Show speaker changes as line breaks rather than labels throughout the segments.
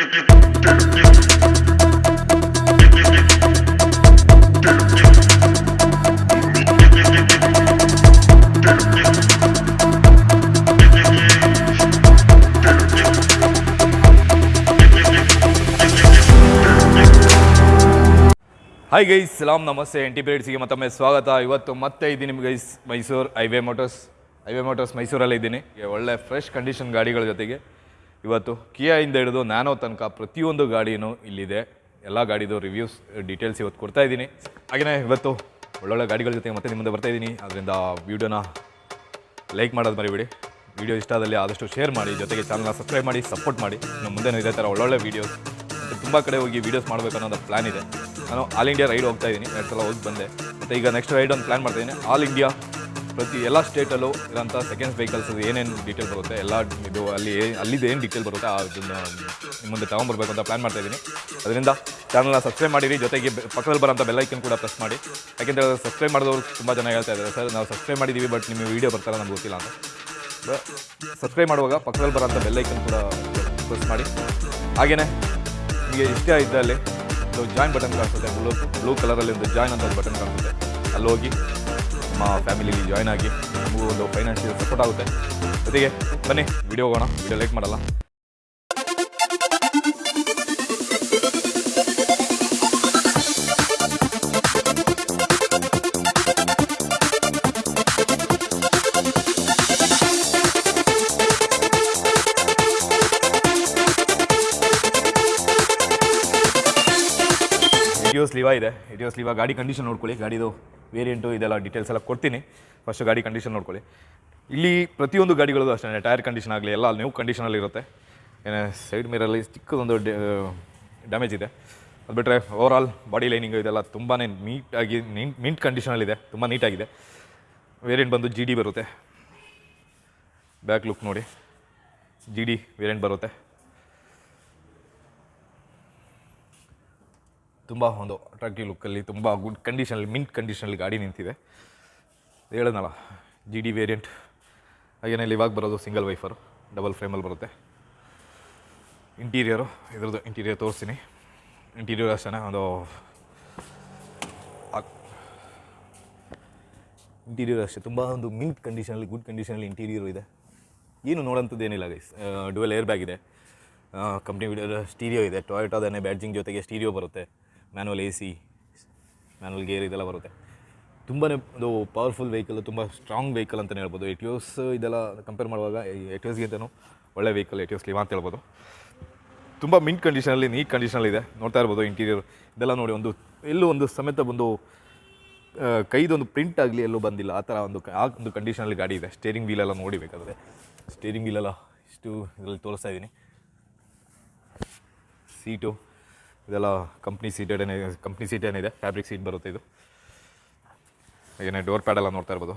Hi guys ಸಲಾಮ್ ನಮಸ್ತೆ N T ಮತ್ತೊಮ್ಮೆ ಸ್ವಾಗತ. ಇವತ್ತು ಮತ್ತೆ ಇದ್ದೀನಿ guys Mysuru highway motors highway motors ಮೈಸೂರಲ್ಲೇ ಇದ್ದೀನಿ. ಒಳ್ಳೆ ಫ್ರೆಶ್ ಕಂಡೀಷನ್ ಗಾಡಿಗಳ ಜೊತೆಗೆ. ಇವತ್ತು ಕಿಯಾಯಿಂದ ಹಿಡಿದು ನ್ಯಾನೋ ತನಕ ಪ್ರತಿಯೊಂದು ಗಾಡಿನೂ ಇಲ್ಲಿದೆ. ಎಲ್ಲ ಗಾಡಿದು ರಿವ್ಯೂಸ್ ಡೀಟೇಲ್ಸ್ ಇವತ್ತು ಕೊಡ್ತಾ ಇದ್ದೀನಿ. ಹಾಗೆಯೇ ಇವತ್ತು ಒಳ್ಳೊಳ್ಳೆ ಗಾಡಿಗಳ ಜೊತೆ ಮತ್ತೆ ನಿಮ್ಮ ಮುಂದೆ ಬರ್ತಾ ಇದ್ದೀನಿ. ಅದರಿಂದ ವೀಡಿಯೋನ ಲೈಕ್ ಮಾಡೋದು ಮರಿಬೇಡಿ. ವೀಡಿಯೋ ಇಷ್ಟ ಆದಲ್ಲಿ ಆದಷ್ಟು ಶೇರ್ ಮಾಡಿ, ಜೊತೆಗೆ ಚಾನಲ್ನ ಸಬ್ಸ್ಕ್ರೈಬ್ ಮಾಡಿ ಸಪೋರ್ಟ್ ಮಾಡಿ. ನಮ್ಮ ಮುಂದೆ ಇದೇ ಥರ ಒಳ್ಳೊಳ್ಳೆ ವೀಡಿಯೋಸ್ ತುಂಬ ಕಡೆ ಹೋಗಿ ವೀಡಿಯೋಸ್ ಮಾಡಬೇಕು ಅನ್ನೋದು ಪ್ಲ್ಯಾನ್ ಇದೆ. ನಾನು ಆಲ್ ಇಂಡಿಯಾ ರೈಡ್ ಹೋಗ್ತಾ ಇದ್ದೀನಿ. ಎರಡು ಸಲ ಹೋಗಿ ಬಂದೆ. ಮತ್ತು ಈಗ ನೆಕ್ಸ್ಟ್ ರೈಡ್ ಒಂದು ಪ್ಲ್ಯಾನ್ ಮಾಡ್ತಾ ಇದ್ದೀನಿ. ಆಲ್ ಇಂಡಿಯಾ ಪ್ರತಿ ಎಲ್ಲ ಸ್ಟೇಟಲ್ಲೂ ಇರೋಂಥ ಸೆಕೆಂಡ್ ವೆಹಿಕಲ್ಸ್ ಏನೇನು ಡೀಟೇಲ್ ಬರುತ್ತೆ, ಎಲ್ಲ ಇದು ಅಲ್ಲಿ ಅಲ್ಲಿದ್ದು ಏನು ಡೀಟೇಲ್ ಬರುತ್ತೆ ಅದನ್ನು ನಿಮ್ಮ ಮುಂದೆ ತೊಗೊಂಬರ್ಬೇಕು ಅಂತ ಪ್ಲ್ಯಾನ್ ಮಾಡ್ತಾ ಇದ್ದೀನಿ ಅದರಿಂದ ಚಾನಲ್ನ ಸಬ್ಸ್ಕ್ರೈಬ್ ಮಾಡಿರಿ, ಜೊತೆಗೆ ಪಕ್ಕದಲ್ಲಿ ಬರೋಂಥ ಬೆಲ್ಲೈಕನ್ ಕೂಡ ಪ್ರೆಸ್ ಮಾಡಿ. ಯಾಕೆಂದರೆ ಸಬ್ಸ್ಕ್ರೈಬ್ ಮಾಡಿದವರು ತುಂಬ ಜನ ಹೇಳ್ತಾ ಇದ್ದಾರೆ, ಸರ್, ನಾವು ಸಬ್ಸ್ಕ್ರೈಬ್ ಮಾಡಿದ್ದೀವಿ ಬಟ್ ನಿಮಗೆ ವೀಡಿಯೋ ಬರ್ತಾರೆ ನಮ್ಗೆ ಗೊತ್ತಿಲ್ಲ ಅಂತ. ಸಬ್ಸ್ಕ್ರೈಬ್ ಮಾಡುವಾಗ ಪಕ್ಕದಲ್ಲಿ ಬರೋಂಥ ಬೆಲ್ಲೈಕನ್ ಕೂಡ ಪ್ರೆಸ್ ಮಾಡಿ. ಹಾಗೆಯೇ ನಿಮಗೆ ಇಷ್ಟ ಇದ್ದಲ್ಲಿ ಜಾಯಿನ್ ಬಟನ್ ಕಾಣಿಸುತ್ತೆ ಬ್ಲೂ ಬ್ಲೂ ಕಲರಲ್ಲಿ ಒಂದು ಜಾಯಿನ್ ಅಂತ ಬಟನ್ ಕಾಣಿಸುತ್ತೆ. ಅಲ್ಲಿ ಹೋಗಿ ನಮ್ಮ ಫ್ಯಾಮಿಲಿಲಿ ಜಾಯ್ನ್ ಆಗಿ ನಮಗೂ ಒಂದು ಫೈನಾನ್ಷಿಯಲ್ ಸಪೋರ್ಟ್ ಆಗುತ್ತೆ. ಜೊತೆಗೆ ಬನ್ನಿ ವಿಡಿಯೋ ಹೋಗೋಣ ವಿಡಿಯೋ ಲೈಕ್ ಮಾಡಲ್ಲ. ಇಟಿಯೋಸ್ ಲಿವಾ ಇದೆ ಇಟಿಯೋಸ್ ಲಿವಾ ಗಾಡಿ ಕಂಡೀಷನ್ ನೋಡ್ಕೊಳ್ಳಿ, ಗಾಡಿದು ವೇರಿಯಂಟು ಇದೆಲ್ಲ ಡೀಟೇಲ್ಸ್ ಎಲ್ಲ ಕೊಡ್ತೀನಿ. ಫಸ್ಟ್ ಗಾಡಿ ಕಂಡೀಷನ್ ನೋಡ್ಕೊಳ್ಳಿ. ಇಲ್ಲಿ ಪ್ರತಿಯೊಂದು ಗಾಡಿಗಳದ್ದು ಅಷ್ಟೇ ಟೈರ್ ಕಂಡೀಷನ್ ಆಗಲಿ, ಎಲ್ಲ ನ್ಯೂ ಕಂಡೀಷನಲ್ಲಿ ಇರುತ್ತೆ. ಏನೇ ಸೈಡ್ ಮಿರಲ್ಲಿ ಚಿಕ್ಕದೊಂದು ಡ್ಯಾಮೇಜ್ ಇದೆ. ಅದು ಬಿಟ್ಟರೆ ಓವರಾಲ್ ಬಾಡಿ ಲೈನಿಂಗು ಇದೆಲ್ಲ ತುಂಬಾ ನೀಟಾಗಿ, ನೀಟ್ ಮಿಂಟ್ ಕಂಡೀಷನಲ್ಲಿದೆ ತುಂಬ ನೀಟಾಗಿದೆ. ವೇರಿಯಂಟ್ ಬಂದು ಜಿ ಡಿ ಬರುತ್ತೆ. ಬ್ಯಾಕ್ ಲುಕ್ ನೋಡಿ. ಜಿ ಡಿ ವೇರಿಯಂಟ್ ಬರುತ್ತೆ. ತುಂಬ ಒಂದು ಅಟ್ರಾಕ್ಟಿವ್ ಲುಕ್ಕಲ್ಲಿ ತುಂಬ ಗುಡ್ ಕಂಡೀಷನಲ್ಲಿ ಮಿಂಟ್ ಕಂಡೀಷನಲ್ಲಿ ಗಾಡಿ ನಿಂತಿದೆ. ಹೇಳೋದಲ್ಲ ಜಿ ಡಿ ವೇರಿಯಂಟ್ ಹಾಗೇನೆ ಇಲ್ಲಿ ಇವಾಗ ಬರೋದು ಸಿಂಗಲ್ ವೈಫರು ಡಬಲ್ ಫ್ರೇಮಲ್ಲಿ ಬರುತ್ತೆ. ಇಂಟೀರಿಯರು ಇದ್ರದ್ದು ಇಂಟೀರಿಯರ್ ತೋರಿಸ್ತೀನಿ. ಇಂಟೀರಿಯರ್ ಅಷ್ಟೇ ಒಂದು ಇಂಟೀರಿಯರ್ ಅಷ್ಟೇ, ತುಂಬ ಒಂದು ಮಿಂಟ್ ಕಂಡೀಷನಲ್ಲಿ ಗುಡ್ ಕಂಡೀಷನಲ್ಲಿ ಇಂಟೀರಿಯರ್ ಇದೆ. ಏನು ನೋಡೋಂಥದ್ದು ಏನಿಲ್ಲ ಗೈಸ್ ಡುವೆಲ್ ಏರ್ ಬ್ಯಾಗ್ ಇದೆ. ಕಂಪ್ನಿ ಸ್ಟೀರಿಯೋ ಇದೆ. ಟೊಯೋಟಾದನೇ ಬ್ಯಾಡ್ಜಿಂಗ್ ಜೊತೆಗೆ ಸ್ಟೀರಿಯೋ ಬರುತ್ತೆ. Manual A C manual gear ಇದೆಲ್ಲ ಬರುತ್ತೆ. ತುಂಬಾ ಒಂದು ಪವರ್ಫುಲ್ ವೆಹಿಕಲ್ ತುಂಬ ಸ್ಟ್ರಾಂಗ್ ವೆಹಿಕಲ್ ಅಂತಲೇ ಹೇಳ್ಬೋದು. ಎಟಿಯೋಸ್ ಇದೆಲ್ಲ ಕಂಪೇರ್ ಮಾಡುವಾಗ ಎಟಿಯೋಸ್ಗಿಂತನೂ ಒಳ್ಳೆ ವೆಹಿಕಲ್ ಎಟಿಯೋಸ್ ಲಿವಾ ಅಂತ ಹೇಳ್ಬೋದು. ತುಂಬ ಮಿಂಟ್ ಕಂಡೀಷನಲ್ಲಿ ನೀಟ್ ಕಂಡೀಷನಲ್ಲಿ ಇದೆ. ನೋಡ್ತಾ ಇರ್ಬೋದು ಇಂಟೀರಿಯರ್ ಇದೆಲ್ಲ ನೋಡಿ ಒಂದು, ಎಲ್ಲೂ ಒಂದು ಸಮೇತ ಒಂದು ಕೈದೊಂದು ಪ್ರಿಂಟ್ ಆಗಲಿ ಎಲ್ಲೂ ಬಂದಿಲ್ಲ. ಆ ಥರ ಒಂದು, ಆ ಒಂದು ಕಂಡೀಷನಲ್ಲಿ ಗಾಡಿ ಇದೆ. ಸ್ಟೇರಿಂಗ್ ವೀಲೆಲ್ಲ ನೋಡಿ ಬೇಕಾದರೆ ಸ್ಟೇರಿಂಗ್ ವೀಲೆಲ್ಲ ಇಷ್ಟು ಇದರಲ್ಲಿ ತೋರಿಸ್ತಾ ಇದ್ದೀನಿ. ಸೀಟು ಇದೆಲ್ಲ ಕಂಪ್ನಿ ಸೀಟೆಡ್ ಏನೇ ಕಂಪ್ನಿ ಸೀಟ್ ಏನಿದೆ? ಫ್ಯಾಬ್ರಿಕ್ ಸೀಟ್ ಬರುತ್ತೆ ಇದು. ಏನೇ ಡೋರ್ ಪ್ಯಾಡೆಲ್ಲ ನೋಡ್ತಾ ಇರ್ಬೋದು.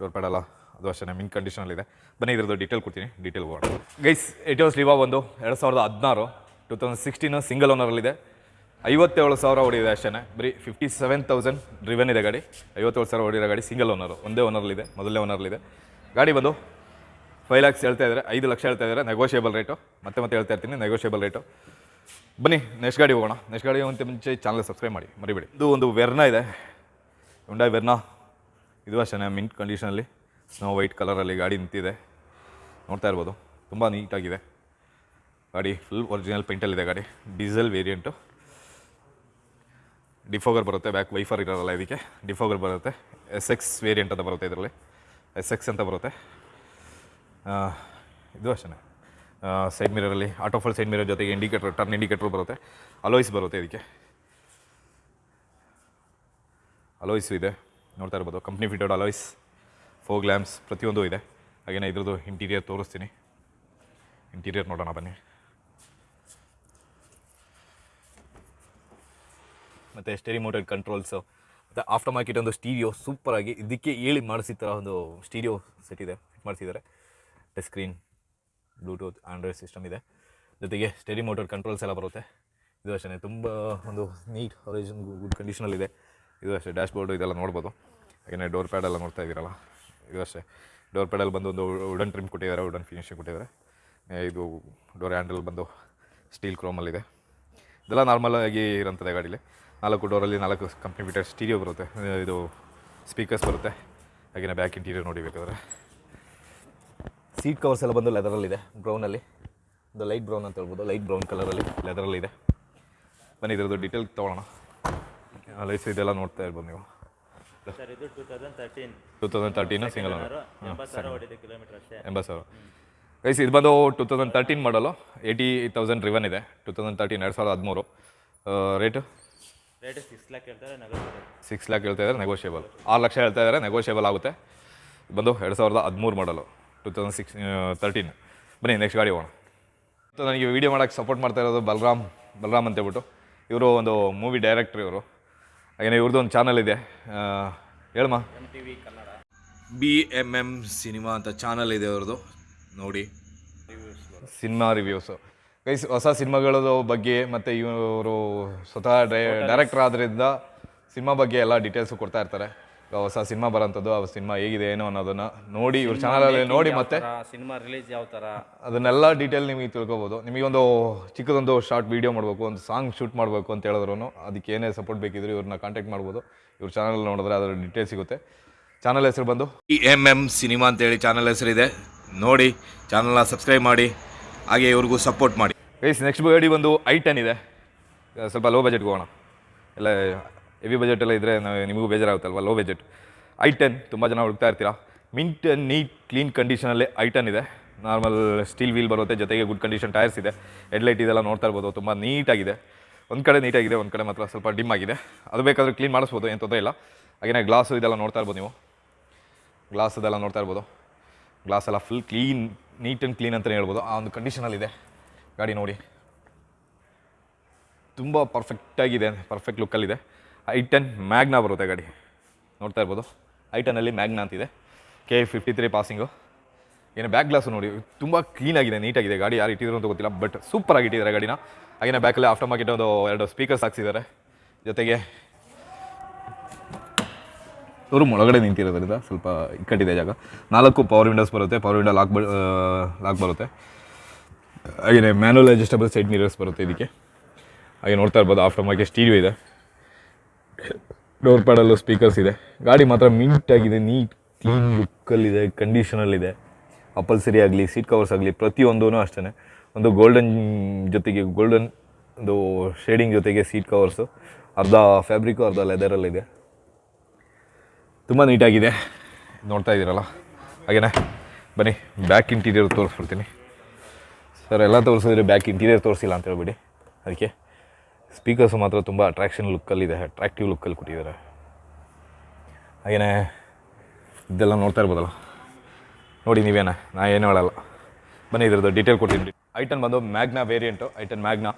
ಡೋರ್ ಪ್ಯಾಡೆಲ್ಲ ಅದು ಅಷ್ಟೇ ಮಿನ್ ಕಂಡೀಷನಲ್ಲಿದೆ ಬನ್ನಿ, ಇದ್ರದ್ದು ಡೀಟೇಲ್ ಕೊಡ್ತೀನಿ. ಡೀಟೇಲ್ ಹೋಗೋಣ ಗೈಸ್ ಎಟಿಯೋಸ್ ಲಿವಾ ಒಂದು, ಎರಡು ಸಾವಿರದ ಹದಿನಾರು ಟೂ ತೌಸಂಡ್ ಸಿಕ್ಸ್ಟೀನು ಸಿಂಗಲ್ ಓನರಲ್ಲಿದೆ ಐವತ್ತೇಳು ಸಾವಿರ ಹೊಡಿದೆ ಅಷ್ಟೇ ಬರೀ ಫಿಫ್ಟಿ ಸೆವೆನ್ ತೌಸಂಡ್ ರಿವೆನ್ ಇದೆ ಗಾಡಿ. ಐವತ್ತೇಳು ಸಾವಿರ ಹೊಡಿರೋ ಗಾಡಿ ಸಿಂಗಲ್ ಓನರು ಒಂದೇ ಓನರ್ಲಿದೆ ಮೊದಲನೇ ಓನರ್ಲಿದೆ ಗಾಡಿ ಬಂದು ಫೈವ್ ಲ್ಯಾಕ್ಸ್ ಹೇಳ್ತಾ ಇದ್ದಾರೆ, ಐದು ಲಕ್ಷ ಹೇಳ್ತಾ ಇದ್ದಾರೆ ನೆಗೋಷಿಯೇಬಲ್ ರೇಟು ಮತ್ತೆ ಮತ್ತೆ ಹೇಳ್ತಾ ಇರ್ತೀನಿ ನೆಗೋಷಿಯೇಬಲ್ ರೇಟು ಬನ್ನಿ ನೆಕ್ಸ್ಟ್ ಗಾಡಿ ಹೋಗೋಣ. ನೆಕ್ಸ್ಟ್ ಗಾಡಿ ಹೋಗಂತ ಮುಂಚೆ ಚಾನಲ್ ಸಬ್ಸ್ಕ್ರೈಬ್ ಮಾಡಿ. ಮರಿಬೇಡಿ. ಇದು ಒಂದು ವೆರ್ನಾ ಇದೆ. ಉಂಡಾಯ್ ವೆರ್ನಾ ಇದು ಅಷ್ಟೇ ಮಿಂಟ್ ಕಂಡೀಷನಲ್ಲಿ ಸ್ನೋ ವೈಟ್ ಕಲರಲ್ಲಿ ಗಾಡಿ ನಿಂತಿದೆ. ನೋಡ್ತಾ ಇರ್ಬೋದು. ತುಂಬ ನೀಟಾಗಿದೆ ಗಾಡಿ ಫುಲ್ ಒರಿಜಿನಲ್ ಪೇಂಟಲ್ಲಿದೆ ಗಾಡಿ. ಡೀಸೆಲ್ ವೇರಿಯಂಟು ಡಿಫೋಗರ್ ಬರುತ್ತೆ ಬ್ಯಾಕ್ ವೈಫರ್ ಇರೋಲ್ಲ ಇದಕ್ಕೆ. ಡಿಫೋಗರ್ ಬರುತ್ತೆ. ಎಸ್ ಎಕ್ಸ್ ವೇರಿಯಂಟ್ ಅಂತ ಬರುತ್ತೆ ಇದರಲ್ಲಿ. ಎಸ್ ಎಕ್ಸ್ ಅಂತ ಬರುತ್ತೆ. ಇದು ಅಷ್ಟೇ ಸೈಡ್ ಮಿರರಲ್ಲಿ ಆಟೋಫಲ್ ಸೈಡ್ ಮಿರರ್ ಜೊತೆಗೆ ಇಂಡಿಕೇಟರ್ ಟರ್ನ್ ಇಂಡಿಕೇಟರ್ ಬರುತ್ತೆ. ಅಲೋಯ್ಸ್ ಬರುತ್ತೆ ಇದಕ್ಕೆ. ಅಲೋಯ್ಸು ಇದೆ. ನೋಡ್ತಾ ಇರ್ಬೋದು. ಕಂಪ್ನಿ ಫಿಟೋಡ್ ಅಲೋಯ್ಸ್ ಫೋ ಗ್ಲ್ಯಾಮ್ಸ್ ಪ್ರತಿಯೊಂದು ಇದೆ. ಹಾಗೆಯೇ ಇದ್ರದ್ದು ಇಂಟೀರಿಯರ್ ತೋರಿಸ್ತೀನಿ. ಇಂಟೀರಿಯರ್ ನೋಡೋಣ ಬನ್ನಿ. ಮತ್ತು ಸ್ಟೇರಿ ಮೋಟೆಡ್ ಕಂಟ್ರೋಲ್ಸು ಮತ್ತು ಆಫ್ಟರ್ ಮಾರ್ಕೆಟ್ ಒಂದು ಸ್ಟೀರಿಯೋ ಸೂಪರಾಗಿ ಇದಕ್ಕೆ ಹೇಳಿ ಮಾಡಿಸಿದ ಥರ ಒಂದು ಸ್ಟೀರಿಯೋ ಸೆಟ್ ಇದೆ. ಫಿಟ್ ಮಾಡಿಸಿದ್ದಾರೆ. Touch screen bluetooth android system ಇದೆ. ಜೊತೆಗೆ ಸ್ಟಡಿ ಮೋಟರ್ ಕಂಟ್ರೋಲ್ಸ್ ಎಲ್ಲ ಬರುತ್ತೆ. ಇದು ಅಷ್ಟೇ ತುಂಬ ಒಂದು ನೀಟ್ ಒರಿಜಿನ್ ಗುಡ್ ಕಂಡೀಷನಲ್ಲಿದೆ ಇದು. ಅಷ್ಟೇ ಡ್ಯಾಶ್ ಬೋರ್ಡು ಇದೆಲ್ಲ ನೋಡ್ಬೋದು. ಹಾಗೆಯೇ ಡೋರ್ ಪ್ಯಾಡ್ ಎಲ್ಲ ನೋಡ್ತಾ ಇದ್ದೀರಲ್ಲ, ಇದು ಅಷ್ಟೇ. ಡೋರ್ ಪ್ಯಾಡಲ್ಲಿ ಬಂದು ಒಂದು ವುಡನ್ ಟ್ರಿಮ್ ಕೊಟ್ಟಿದ್ದಾರೆ ವುಡನ್ ಫಿನಿಶಿಂಗ್ ಕೊಟ್ಟಿದ್ದಾರೆ. ಇದು ಡೋರ್ ಹ್ಯಾಂಡಲ್ ಬಂದು ಸ್ಟೀಲ್ ಕ್ರೋಮಲ್ಲಿದೆ ಇದೆಲ್ಲ ನಾರ್ಮಲ್ ಆಗಿ ಇರೋಂಥದ್ದೇ ಗಾಡೀಲಿ. ನಾಲ್ಕು ಡೋರಲ್ಲಿ ನಾಲ್ಕು ಕಂಪ್ನಿ ಬಿಟ್ಟರೆ ಸ್ಟೀರಿಯೋ ಬರುತ್ತೆ. ಇದು ಸ್ಪೀಕರ್ಸ್ ಬರುತ್ತೆ. ಹಾಗೆಯೇ ಬ್ಯಾಕ್ ಇಂಟೀರಿಯರ್ ನೋಡಿ ಬೇಕಾದ್ರೆ ಸೀಟ್ ಕವರ್ಸ್ ಎಲ್ಲ ಬಂದು ಲೆದರಲ್ಲಿದೆ ಬ್ರೌನಲ್ಲಿ ಒಂದು ಲೈಟ್ ಬ್ರೌನ್ ಅಂತ ಹೇಳ್ಬೋದು. ಲೈಟ್ ಬ್ರೌನ್ ಕಲರಲ್ಲಿ ಲೆದರಲ್ಲಿದೆ ಬನ್ನಿ ಇದ್ರದ್ದು ಡೀಟೇಲ್ ತೊಗೊಳ್ಳೋಣ. ಲೈಸ್ ಇದೆಲ್ಲ ನೋಡ್ತಾ ಇರ್ಬೋದು ನೀವು.
ಟೂ ತೌಸಂಡ್ ತರ್ಟೀನ್
ಸಿಂಗಲ್
ಎಂಬತ್ತು ಸಾವಿರ
ಗೈಸ್ ಇದು ಬಂದು two thousand thirteen model eighty thousand driven ಇದೆ. ಟೂ ತೌಸಂಡ್ ತರ್ಟೀನ್ ಎರಡು ಸಾವಿರದ ಹದಿಮೂರು. ರೇಟು
ರೇಟ್ ಸಿಕ್ಸ್ ಲ್ಯಾಕ್ ಹೇಳ್ತಾರೆ
ಸಿಕ್ಸ್ ಲ್ಯಾಕ್ ಹೇಳ್ತಾ ಇದ್ದಾರೆ ನೆಗೋಷಿಯಬಲ್ ಆರು ಲಕ್ಷ ಹೇಳ್ತಾ ಇದ್ದಾರೆ ನೆಗೋಷಿಯಬಲ್ ಆಗುತ್ತೆ. ಬಂದು ಎರಡು ಸಾವಿರದ ಹದಿಮೂರು model two thousand six thirteen ಬನ್ನಿ ನೆಕ್ಸ್ಟ್ ಗಾಡಿ ಹೋಗೋಣ. ಮತ್ತು ನನಗೆ ವೀಡಿಯೋ ಮಾಡೋಕ್ಕೆ ಸಪೋರ್ಟ್ ಮಾಡ್ತಾ ಇರೋದು ಬಲರಾಮ್ ಬಲರಾಮ್ ಅಂತ ಹೇಳ್ಬಿಟ್ಟು. ಇವರು ಒಂದು ಮೂವಿ ಡೈರೆಕ್ಟ್ರ್ ಇವರು. ಹಾಗೆಯೇ ಇವ್ರದ್ದು ಒಂದು ಚಾನಲ್ ಇದೆ. ಹೇಳಮ್ಮ. ಬಿ ಎಂ ಎಂ ಸಿನಿಮಾ ಅಂತ ಚಾನಲ್ ಇದೆ ಅವ್ರದ್ದು ನೋಡಿ. ಸಿನಿಮಾ ರಿವ್ಯೂಸು ಗೈಸ್ ಹೊಸ ಸಿನಿಮಾಗಳ ಬಗ್ಗೆ ಮತ್ತು ಇವರು ಸ್ವತಃ ಡೈ ಡೈರೆಕ್ಟ್ರ್ ಆದ್ದರಿಂದ ಸಿನಿಮಾ ಬಗ್ಗೆ ಎಲ್ಲ ಡೀಟೇಲ್ಸು ಕೊಡ್ತಾ ಇರ್ತಾರೆ. ಈಗ ಹೊಸ ಸಿನಿಮಾ ಬರೋಂಥದ್ದು ಆ ಸಿನಿಮಾ ಹೇಗಿದೆ ಏನು ಅನ್ನೋದನ್ನ ನೋಡಿ ಇವ್ರ ಚಾನಲಲ್ಲಿ ನೋಡಿ ಮತ್ತೆ
ಸಿನಿಮಾ ರಿಲೀಸ್ ಯಾವ ಥರ
ಅದನ್ನೆಲ್ಲ ಡೀಟೇಲ್ ನಿಮಗೆ ತಿಳ್ಕೊಬೋದು. ನಿಮಗೊಂದು ಚಿಕ್ಕದೊಂದು ಶಾರ್ಟ್ ವೀಡಿಯೋ ಮಾಡಬೇಕು ಒಂದು ಸಾಂಗ್ ಶೂಟ್ ಮಾಡಬೇಕು ಅಂತ ಹೇಳಿದ್ರು ಅದಕ್ಕೆ ಏನೇ ಸಪೋರ್ಟ್ ಬೇಕಿದ್ರು ಇವ್ರನ್ನ ಕಾಂಟ್ಯಾಕ್ಟ್ ಮಾಡ್ಬೋದು. ಇವ್ರ ಚಾನಲ್ ನೋಡಿದ್ರೆ ಅದರ ಡೀಟೇಲ್ ಸಿಗುತ್ತೆ. ಚಾನಲ್ ಹೆಸರು ಬಂದು ಇ ಎಂ ಎಂ ಸಿನಿಮಾ ಅಂತೇಳಿ ಚಾನಲ್ ಹೆಸರಿದೆ. ನೋಡಿ ಚಾನಲ್ನ ಸಬ್ಸ್ಕ್ರೈಬ್ ಮಾಡಿ ಹಾಗೆ ಇವ್ರಿಗೂ ಸಪೋರ್ಟ್ ಮಾಡಿ. ಗೈಸ್ ನೆಕ್ಸ್ಟ್ ಗಾಡಿ ಬಂದು ಐ ಟೆನ್ ಇದೆ. ಸ್ವಲ್ಪ ಲೋ ಬಜೆಟ್ಗೆ ಹೋಗೋಣ. ಎಲ್ಲ ಹೆವಿ ಬಜೆಟ್ ಎಲ್ಲ ಇದ್ದರೆ ನಿಮಗೂ ಬೇಜಾರಾಗುತ್ತಲ್ವ? ಲೋ ಬಜೆಟ್ ಐ ಟೆನ್ ತುಂಬ ಜನ ಹುಡುಕ್ತಾ ಇರ್ತೀರಾ? ಮಿಂಟ್ ನೀಟ್ ಕ್ಲೀನ್ ಕಂಡೀಷನಲ್ಲಿ ಐ ಟೆನ್ ಇದೆ. ನಾರ್ಮಲ್ ಸ್ಟೀಲ್ ವೀಲ್ ಬರುತ್ತೆ, ಜೊತೆಗೆ ಗುಡ್ ಕಂಡೀಷನ್ ಟೈರ್ಸ್ ಇದೆ. ಹೆಡ್ಲೈಟ್ ಇದೆಲ್ಲ ನೋಡ್ತಾ ಇರ್ಬೋದು, ತುಂಬ ನೀಟಾಗಿದೆ ಒಂದು ಕಡೆ ನೀಟಾಗಿದೆ ಒಂದು ಕಡೆ ಮಾತ್ರ ಸ್ವಲ್ಪ ಡಿಮ್ ಆಗಿದೆ. ಅದು ಬೇಕಾದರೆ ಕ್ಲೀನ್ ಮಾಡಿಸ್ಬೋದು, ಏನು ತೊಂದರೆ ಇಲ್ಲ. ಹಾಗೆಯೇ ಗ್ಲಾಸು ಇದೆಲ್ಲ ನೋಡ್ತಾ ಇರ್ಬೋದು ನೀವು. ಗ್ಲಾಸ್ ಇದೆಲ್ಲ ನೋಡ್ತಾ ಇರ್ಬೋದು. ಗ್ಲಾಸ್ ಎಲ್ಲ full clean neat and clean ಅಂತಲೇ ಹೇಳ್ಬೋದು. ಆ ಒಂದು ಕಂಡೀಷನಲ್ಲಿದೆ ಗಾಡಿ ನೋಡಿ. ತುಂಬ ಪರ್ಫೆಕ್ಟಾಗಿದೆ ಪರ್ಫೆಕ್ಟ್ ಲುಕ್ಕಲ್ಲಿದೆ ಐ ಟೆನ್ ಮ್ಯಾಗ್ನಾ ಬರುತ್ತೆ ಗಾಡಿ. ನೋಡ್ತಾ ಇರ್ಬೋದು. ಐ ಟೆನ್ನಲ್ಲಿ ಮ್ಯಾಗ್ನಾ ಅಂತಿದೆ. K fifty three passing. ಏನು ಬ್ಯಾಕ್ ಗ್ಲಾಸು ನೋಡಿ, ತುಂಬ ಕ್ಲೀನಾಗಿದೆ ನೀಟಾಗಿದೆ ಗಾಡಿ. ಯಾರು ಇಟ್ಟಿದ್ರು ಅಂತ ಗೊತ್ತಿಲ್ಲ ಬಟ್ ಸೂಪರಾಗಿ ಇಟ್ಟಿದ್ದಾರೆ ಗಾಡಿನ. ಹಾಗೆಯೇ ಬ್ಯಾಕಲ್ಲಿ ಆಫ್ಟರ್ ಮಾರ್ಕೆಟ್ ಒಂದು ಎರಡು ಸ್ಪೀಕರ್ಸ್ ಹಾಕ್ಸಿದ್ದಾರೆ. ಜೊತೆಗೆ ಶೋರೂಮ್ ಒಳಗಡೆ ನಿಂತಿರೋದ್ರಿಂದ ಸ್ವಲ್ಪ ಇಕ್ಕಟ್ಟಿದೆ ಜಾಗ. ನಾಲ್ಕು ಪವರ್ ವಿಂಡೋಸ್ ಬರುತ್ತೆ. ಪವರ್ ವಿಂಡೋ ಲಾಕ್ ಲಾಕ್ ಬರುತ್ತೆ. ಹಾಗೆಯೇ ಮ್ಯಾನುವಲ್ ಅಡ್ಜಸ್ಟಬಲ್ ಸೈಡ್ ಮಿರರ್ಸ್ ಬರುತ್ತೆ ಇದಕ್ಕೆ. ಹಾಗೆ ನೋಡ್ತಾ ಇರ್ಬೋದು ಆಫ್ಟರ್ ಮಾರ್ಕೆಟ್ ಸ್ಟೀರಿಯೋ ಇದೆ. ಡೋರ್ ಪ್ಯಾಡಲ್ಲೂ ಸ್ಪೀಕರ್ಸ್ ಇದೆ. ಗಾಡಿ ಮಾತ್ರ ಆಗಿದೆ ನೀಟ್ ಕ್ಲೀನ್ ಲುಕ್ಕಲ್ಲಿದೆ ಕಂಡೀಷನಲ್ಲಿದೆ ಅಪಲ್ಸರಿ ಆಗಲಿ ಸೀಟ್ ಕವರ್ಸ್ ಆಗಲಿ ಪ್ರತಿಯೊಂದೂ ಅಷ್ಟೇ ಒಂದು ಗೋಲ್ಡನ್ ಜೊತೆಗೆ ಗೋಲ್ಡನ್ ಒಂದು ಶೇಡಿಂಗ್ ಜೊತೆಗೆ ಸೀಟ್ ಕವರ್ಸು ಅರ್ಧ ಫ್ಯಾಬ್ರಿಕ್ಕು ಅರ್ಧ ಲೆದರಲ್ಲಿದೆ ತುಂಬ ನೀಟಾಗಿದೆ ನೋಡ್ತಾ ಇದ್ದೀರಲ್ಲ? ಹಾಗೆಯೇ ಬನ್ನಿ ಬ್ಯಾಕ್ ಇಂಟೀರಿಯರ್ ತೋರಿಸ್ಬಿಡ್ತೀನಿ. ಸರ್ ಎಲ್ಲ ತೋರಿಸಿದ್ರೆ ಬ್ಯಾಕ್ ಇಂಟೀರಿಯರ್ ತೋರಿಸಿಲ್ಲ ಅಂತ ಹೇಳ್ಬಿಡಿ. ಅದಕ್ಕೆ ಸ್ಪೀಕರ್ಸು ಮಾತ್ರ ತುಂಬ ಅಟ್ರಾಕ್ಷನ್ ಲುಕ್ಕಲ್ಲಿದೆ ಅಟ್ರಾಕ್ಟಿವ್ ಲುಕ್ಕಲ್ಲಿ ಕೊಟ್ಟಿದ್ದಾರೆ. ಹಾಗೆಯೇ ಇದೆಲ್ಲ ನೋಡ್ತಾ ಇರ್ಬೋದಲ್ಲ? ನೋಡಿ ನೀವೇನ, ನಾ ಏನು ಹೇಳಲ್ಲ. ಬನ್ನಿ ಇದ್ರದ್ದು ಡೀಟೇಲ್ ಕೊಡ್ತೀನಿ. ಐಟನ್ ಬಂದು ಮ್ಯಾಗ್ನಾ ವೇರಿಯಂಟು ಐಟನ್ ಮ್ಯಾಗ್ನಾ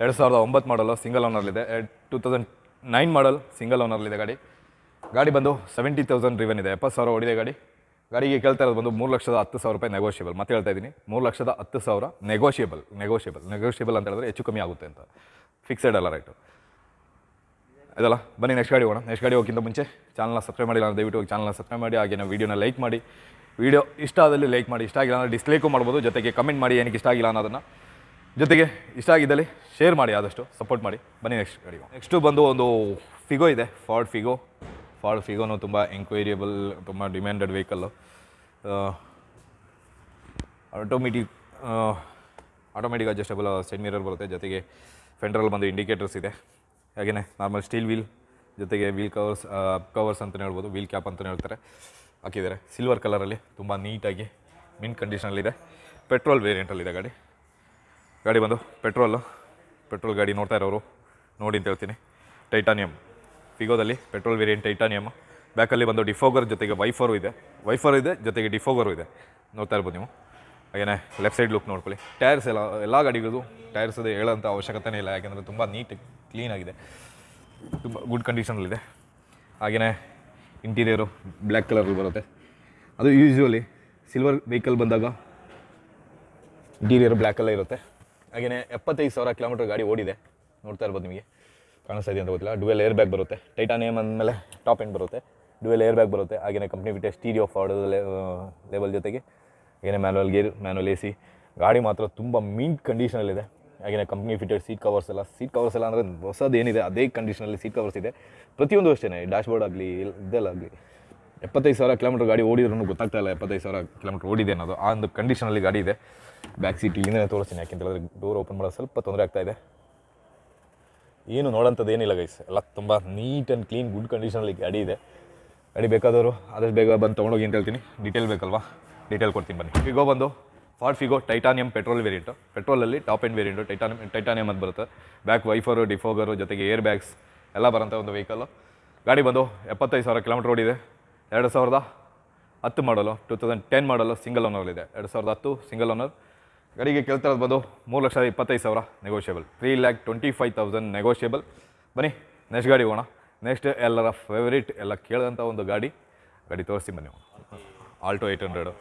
ಎರಡು ಸಾವಿರದ ಒಂಬತ್ತು model single ಓನರ್ಲಿದೆ two thousand nine model single ಓನರ್ಲಿದೆ ಗಾಡಿ. ಗಾಡಿ ಬಂದು ಸೆವೆಂಟಿ ತೌಸಂಡ್ ರಿವನ್ ಇದೆ, ಎಪ್ಪತ್ತು ಸಾವಿರ ಓಡಿದೆ ಗಾಡಿ. ಗಾಡಿಗೆ ಕೇಳ್ತಾ ಇರೋದು ಬಂದು ಮೂರು ಲಕ್ಷದ ಹತ್ತು ಸಾವಿರ ರೂಪಾಯಿ ನೆಗೋಷಿಯಬಲ್ ಮತ್ತೆ ಹೇಳ್ತಾ ಇದ್ದೀನಿ, ಮೂರು ಲಕ್ಷದ ಹತ್ತು ಸಾವಿರ ನೆಗೋಷಿಯಬಲ್ ನೆಗೋಷಿಯಬಲ್ ನೆಗೋಷಿಯಬಲ್ ಅಂತ ಹೇಳಿದ್ರೆ ಹೆಚ್ಚು ಕಮ್ಮಿ ಆಗುತ್ತೆ ಅಂತ. ಫಿಕ್ಸೆಡ್ ಅಲ್ಲ ರೈಟು ಅದಲ್ಲ ಬನ್ನಿ ನೆಕ್ಸ್ಟ್ ಗಾಡಿ ಹೋಗೋಣ. ನೆಕ್ಸ್ಟ್ ಗಾಡಿ ಹೋಗಿಂತ ಮುಂಚೆ ಚಾನಲ್ನ ಸಬ್ಸ್ಕ್ರೈಬ್ ಮಾಡಿಲ್ಲ ಅಂದ್ರೆ ದಯವಿಟ್ಟು ಚಾನಲ್ನ ಸಬ್ಸ್ಕ್ರೈಬ್ ಮಾಡಿ, ಹಾಗೆ ನಾವು ವೀಡಿಯೋನ ಲೈಕ್ ಮಾಡಿ. ವೀಡಿಯೋ ಇಷ್ಟ ಆದಲ್ಲಿ ಲೈಕ್ ಮಾಡಿ, ಇಷ್ಟ ಆಗಿಲ್ಲ ಅಂದರೆ ಡಿಸ್ಲೈಕು ಮಾಡ್ಬೋದು. ಜೊತೆಗೆ ಕಮೆಂಟ್ ಮಾಡಿ ಏನಕ್ಕೆ ಇಷ್ಟ ಆಗಿಲ್ಲ ಅನ್ನೋದನ್ನು. ಜೊತೆಗೆ ಇಷ್ಟ ಆಗಿದ್ದಲ್ಲಿ ಶೇರ್ ಮಾಡಿ, ಆದಷ್ಟು ಸಪೋರ್ಟ್ ಮಾಡಿ. ಬನ್ನಿ ನೆಕ್ಸ್ಟ್ ಗಾಡಿ ನೆಕ್ಸ್ಟು ಬಂದು ಒಂದು ಫಿಗೋ ಇದೆ ಫಾರ್ಡ್ ಫಿಗೋ ಫಾರ್ಡ್ ಫಿಗೋನು ತುಂಬ ಎಂಕ್ವೈರಿಯಬಲ್ ತುಂಬ demanded vehicle automatic automatic adjustable side mirror ಬರುತ್ತೆ. ಜೊತೆಗೆ ಫೆಂಡ್ರಲ್ಲಿ ಬಂದು ಇಂಡಿಕೇಟರ್ಸ್ ಇದೆ. ಹಾಗೆಯೇ ನಾರ್ಮಲ್ ಸ್ಟೀಲ್ ವೀಲ್ ಜೊತೆಗೆ ವೀಲ್ ಕವರ್ಸ್ ಕವರ್ಸ್ ಅಂತಲೇ ಹೇಳ್ಬೋದು. ವೀಲ್ ಕ್ಯಾಪ್ ಅಂತಲೇ ಹೇಳ್ತಾರೆ. ಹಾಕಿದ್ದಾರೆ. ಸಿಲ್ವರ್ ಕಲರಲ್ಲಿ ತುಂಬ ನೀಟಾಗಿ ಮಿನ್ ಕಂಡೀಷನಲ್ಲಿದೆ ಪೆಟ್ರೋಲ್ ವೇರಿಯಂಟಲ್ಲಿದೆ ಗಾಡಿ. ಗಾಡಿ ಬಂದು ಪೆಟ್ರೋಲು ಪೆಟ್ರೋಲ್ ಗಾಡಿ ನೋಡ್ತಾ ಇರೋರು ನೋಡಿ ಅಂತ ಹೇಳ್ತೀನಿ. ಟೈಟಾನಿಯಮ್ ಫಿಗೋದಲ್ಲಿ ಪೆಟ್ರೋಲ್ ವೇರಿಯಂಟ್ ಟೈಟಾನಿಯಮ್ ಬ್ಯಾಕಲ್ಲಿ ಬಂದು ಡಿಫೋಗರ್ ಜೊತೆಗೆ ವೈಫರು ಇದೆ. ವೈಫರ್ ಇದೆ, ಜೊತೆಗೆ ಡಿಫೋಗರು ಇದೆ. ನೋಡ್ತಾ ಇರ್ಬೋದು ನೀವು. ಹಾಗೆಯೇ ಲೆಫ್ಟ್ ಸೈಡ್ ಲುಕ್ ನೋಡ್ಕೊಳ್ಳಿ. ಟೈರ್ಸ್ ಎಲ್ಲ ಎಲ್ಲ ಗಾಡಿಗಳದ್ದು ಟೈರ್ಸ್ ಅದೇ ಹೇಳೋಂಥ ಅವಶ್ಯಕತೆನೇ ಇಲ್ಲ. ಯಾಕೆಂದರೆ ತುಂಬ ನೀಟ್ ಕ್ಲೀನಾಗಿದೆ ತುಂಬ ಗುಡ್ ಕಂಡೀಷನಲ್ಲಿದೆ ಹಾಗೆಯೇ ಇಂಟೀರಿಯರು ಬ್ಲ್ಯಾಕ್ ಕಲರಲ್ಲಿ ಬರುತ್ತೆ. ಅದು ಯೂಶ್ವಲಿ ಸಿಲ್ವರ್ ವೆಹಿಕಲ್ ಬಂದಾಗ ಇಂಟೀರಿಯರ್ ಬ್ಲ್ಯಾಕಲ್ಲೇ ಇರುತ್ತೆ. ಹಾಗೆಯೇ ಎಪ್ಪತ್ತೈದು ಸಾವಿರ ಕಿಲೋಮೀಟರ್ ಗಾಡಿ ಓಡಿದೆ. ನೋಡ್ತಾ ಇರ್ಬೋದು ನಿಮಗೆ. ಕಾಣಿಸ್ತಾ ಇದೆ ಅಂತ ಗೊತ್ತಿಲ್ಲ. ಡುವೆಲ್ ಏರ್ ಬ್ಯಾಗ್ ಬರುತ್ತೆ. ಟೈಟಾನಿಯಮ್ ಅಂದಮೇಲೆ ಟಾಪ್ ಎಂಡ್ ಬರುತ್ತೆ. ಡುವೆಲ್ ಏರ್ ಬ್ಯಾಗ್ ಬರುತ್ತೆ ಹಾಗೆಯೇ ಕಂಪ್ನಿ ಬಿಟ್ಟೆ ಸ್ಟೀರಿಯೋ ಫಾರ್ಡ್ ಲೆವೆಲ್ ಜೊತೆಗೆ. ಹಾಗೆಯೇ manual gear manual A C ಗಾಡಿ ಮಾತ್ರ ತುಂಬ ಮೀನ್ ಕಂಡೀಷನಲ್ಲಿದೆ ಹಾಗೆಯೇ ಕಂಪ್ನಿ ಫಿಟೆಡ್ ಸೀಟ್ ಕವರ್ಸ್ ಎಲ್ಲ. ಸೀಟ್ ಕವರ್ಸ್ ಎಲ್ಲ ಅಂದರೆ ಹೊಸದು ಏನಿದೆ, ಅದೇ ಕಂಡೀಷನಲ್ಲಿ ಸೀಟ್ ಕವರ್ಸ್ ಇದೆ. ಪ್ರತಿಯೊಂದು ಅಷ್ಟೇ ಡ್ಯಾಶ್ಬೋರ್ಡ್ ಆಗಲಿ ಇದೆಲ್ಲ ಆಗಲಿ ಎಪ್ಪತ್ತೈದು ಸಾವಿರ ಕಿಲೋಮೀಟರ್ ಗಾಡಿ ಓಡಿದ್ರೂ ಗೊತ್ತಾಗ್ತಾ ಇಲ್ಲ ಎಪ್ಪತ್ತೈದು ಸಾವಿರ ಕಿಲೋಮೀಟರ್ ಓಡಿದೆ ಅನ್ನೋದು. ಆ ಒಂದು ಕಂಡೀಷನಲ್ಲಿ ಗಾಡಿ ಇದೆ. ಬ್ಯಾಕ್ ಸೀಟ್ ಇಲ್ಲಿಂದ ತೋರಿಸ್ತೀನಿ. ಯಾಕೆಂತ ಹೇಳಿದ್ರೆ ಡೋರ್ ಓಪನ್ ಮಾಡೋದು ಸ್ವಲ್ಪ ತೊಂದರೆ ಆಗ್ತಾ ಇದೆ. ಏನು ನೋಡೋಂಥದ್ದು ಏನಿಲ್ಲ ಗೈಸ್ ಎಲ್ಲ ತುಂಬ ನೀಟ್ ಆ್ಯಂಡ್ ಕ್ಲೀನ್ ಗುಡ್ ಕಂಡೀಷನಲ್ಲಿ ಗಾಡಿ ಇದೆ. ಗಾಡಿ ಬೇಕಾದವರು ಆದಷ್ಟು ಬೇಗ ಬಂದು ತೊಗೊಂಡೋಗಿ ಅಂತ ಹೇಳ್ತೀನಿ. ಡೀಟೇಲ್ ಬೇಕಲ್ವಾ? ಡೀಟೇಲ್ ಕೊಡ್ತೀನಿ ಬನ್ನಿ. ಫಿಗೋ ಬಂದು Ford Figo titanium petrol variant ಪೆಟ್ರೋಲಲ್ಲಿ top end variant titanium titanium ಅಂತ ಬರುತ್ತೆ. ಬ್ಯಾಕ್ ವೈಫರು ಡಿಫೋಗರು ಜೊತೆಗೆ ಏರ್ ಬ್ಯಾಗ್ಸ್ ಎಲ್ಲ ಬರೋಂಥ ಒಂದು ವೆಹಿಕಲ್ಲು ಗಾಡಿ ಬಂದು ಎಪ್ಪತ್ತೈದು ಸಾವಿರ ಕಿಲೋಮೀಟರ್ ಓಡಿದೆ ಎರಡು ಸಾವಿರದ ಹತ್ತು model two thousand ten model single ಓನರ್ಲಿದೆ ಎರಡು ಸಾವಿರದ ಹತ್ತು ಸಿಂಗಲ್ ಓನರ್ ಗಾಡಿಗೆ ಕೇಳ್ತಿರೋದು ಬಂದು ಮೂರು ಲಕ್ಷದ ಇಪ್ಪತ್ತೈದು ಸಾವಿರ negotiable three lakh twenty five thousand negotiable ಬನ್ನಿ ನೆಕ್ಸ್ಟ್ ಗಾಡಿ ಹೋಗೋಣ. ನೆಕ್ಸ್ಟ್ ಎಲ್ಲರ ಫೇವರಿಟ್ ಎಲ್ಲ ಕೇಳಿದಂಥ ಒಂದು ಗಾಡಿ. ಗಾಡಿ ತೋರಿಸಿ ಬನ್ನಿ. ಆಲ್ಟೋ ಏಯ್ಟ್ ಹಂಡ್ರೆಡು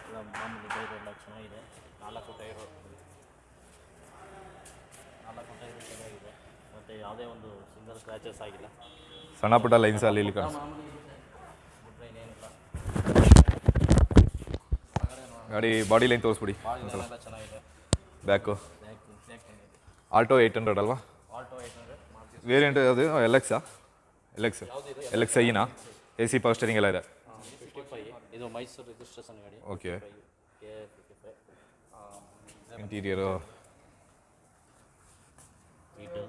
ಸಣ್ಣ ಪುಟ್ಟ ಲೈನ್ಸ್ ಅಲ್ಲಿ ಇಲ್ಲಿ ಟೈರ್ ಎಲ್ಲ ಚೆನ್ನಾಗಿದೆ ನಾಲ್ಕು ಟೈರು ನಾಲ್ಕು ಟೈರು ಚೆನ್ನಾಗಿದೆ ಮತ್ತು ಯಾವುದೇ ಒಂದು ಸಿಂಗಲ್ ಸ್ಕ್ರ್ಯಾಚಸ್ ಆಗಿಲ್ಲ
ಸಣ್ಣ ಪುಟ್ಟ ಲೈನ್ಸ್ ಅಲ್ಲಿ ಇಲ್ಲಿ ಕಾಣಿಸ್
ಬಿಟ್ಟರೆ ಇನ್ನೇನಿಲ್ಲ
ಗಾಡಿ ಬಾಡಿ ಲೈನ್ ತೋರಿಸ್ಬಿಡಿ.
ಚೆನ್ನಾಗಿದೆ.
ಬ್ಯಾಕು ಆಲ್ಟೋ ಏಯ್ಟ್ ಹಂಡ್ರೆಡ್ ಅಲ್ವಾ? ವೇರಿಯಂಟ್ ಅದು ಎಲೆಕ್ಸಾ ಎಲೆಕ್ಸ್ ಎಲ್ ಎಕ್ಸ್ ಎಲ್ ಎಕ್ಸ್ ಐನಾ ಎ ಸಿ ಪವರ್ ಸ್ಟೇರಿಂಗ್ ಎಲ್ಲ ಇದೆ?
ಇದು ಮೈಸೂರು ರಿಜಿಸ್ಟ್ರೇಷನ್ ಗಾಡಿ.
ಓಕೆ ಇಂಟೀರಿಯರು
ನೀಟು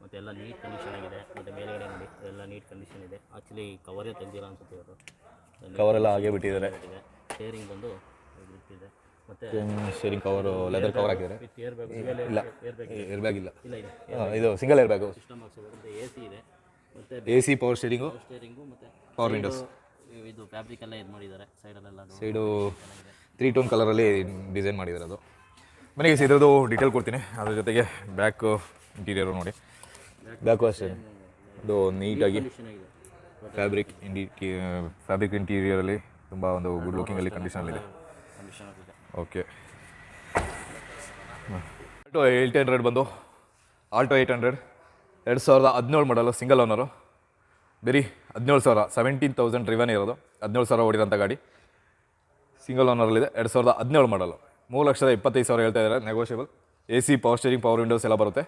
ಮತ್ತು ಎಲ್ಲ ನೀಟ್ ಕಂಡೀಷನ್ ಆಗಿದೆ. ಮತ್ತು ಮೇಲ್ಗಡೆ ನೋಡಿ ಎಲ್ಲ ನೀಟ್ ಕಂಡೀಷನ್ ಇದೆ. ಆ್ಯಕ್ಚುಲಿ ಕವರೇ ತೆಗ್ದಿಲ್ಲ ಅನ್ಸುತ್ತೆ ಇವರು.
ಕವರ್ ಎಲ್ಲ ಹಾಗೆ ಬಿಟ್ಟಿದ್ದಾರೆ.
ಸ್ಟೇರಿಂಗ್ ಶೇರಿಂಗ್ ಬಂದು ಇಟ್ಟಿದೆ ಮತ್ತು
ಶೇರಿಂಗ್ ಕವರ್ ಲೆದರ್ ಕವರ್ ಹಾಕಿದ್ದಾರೆ
ವಿತ್ ಏರ್ ಬ್ಯಾಗ್
ಇಲ್ಲ
ಏರ್ ಬ್ಯಾಗ್
ಏರ್ ಬ್ಯಾಗ್ ಇಲ್ಲ.
ಇಲ್ಲ ಇದೆ.
ಇದು ಸಿಂಗಲ್ ಏರ್ ಬ್ಯಾಗು
ಸಿಸ್ಟಮ್ ಹಾಕ್ಸೋದು ಮತ್ತು ಎ ಸಿ ಇದೆ. ಮತ್ತೆ
A C power steering
steering ಮತ್ತು
ಪವರ್ ವಿಂಡೋಸ್
ಇದು ಫ್ಯಾಬ್ರಿಕ್ ಎಲ್ಲ ಇದು ಮಾಡಿದ್ದಾರೆ ಸೈಡಲ್ಲೆಲ್ಲ
ಸೈಡು ತ್ರೀ ಟೋನ್ ಕಲರಲ್ಲಿ ಡಿಸೈನ್ ಮಾಡಿದ್ದಾರೆ ಅದು. ಮನೆಗೆ ಇದ್ರದ್ದು ಡೀಟೇಲ್ ಕೊಡ್ತೀನಿ. ಅದ್ರ ಜೊತೆಗೆ ಬ್ಯಾಕು ಇಂಟೀರಿಯರು ನೋಡಿ. ಬ್ಯಾಕು ಅಷ್ಟೇ ಅದು ನೀಟಾಗಿ
ಕಂಡೀಷನ್ ಆಗಿದೆ.
ಫ್ಯಾಬ್ರಿಕ್ ಇಂಡಿ ಫ್ಯಾಬ್ರಿಕ್ ಇಂಟೀರಿಯರಲ್ಲಿ ತುಂಬ ಒಂದು ಗುಡ್ ಲುಕಿಂಗಲ್ಲಿ ಅಲ್ಲಿ
ಕಂಡೀಷನ್ ಆಗಿದೆ.
ಓಕೆ. ಆಲ್ಟೋ ಏಯ್ಟ್ ಹಂಡ್ರೆಡ್ ಬಂದು. Alto eight hundred. ಎರಡು ಸಾವಿರದ ಹದಿನೇಳು ಮಾಡಲ್ಲ ಸಿಂಗಲ್ ಓನರು ಬರೀ ಹದಿನೇಳು ಸಾವಿರ ಸೆವೆಂಟೀನ್ ತೌಸಂಡ್ ರಿವನ್ ಇರೋದು. ಹದಿನೇಳು ಸಾವಿರ ಓಡಿರೋಂಥ ಗಾಡಿ. ಸಿಂಗಲ್ ಓನರಲ್ಲಿದೆ ಎರಡು ಸಾವಿರದ ಹದಿನೇಳು ಮಾಡಲು ಮೂರು ಲಕ್ಷದ ಇಪ್ಪತ್ತೈದು ಸಾವಿರ ಹೇಳ್ತಾ ಇದ್ದಾರೆ. Negotiable A C power steering power windows ಎಲ್ಲ ಬರುತ್ತೆ.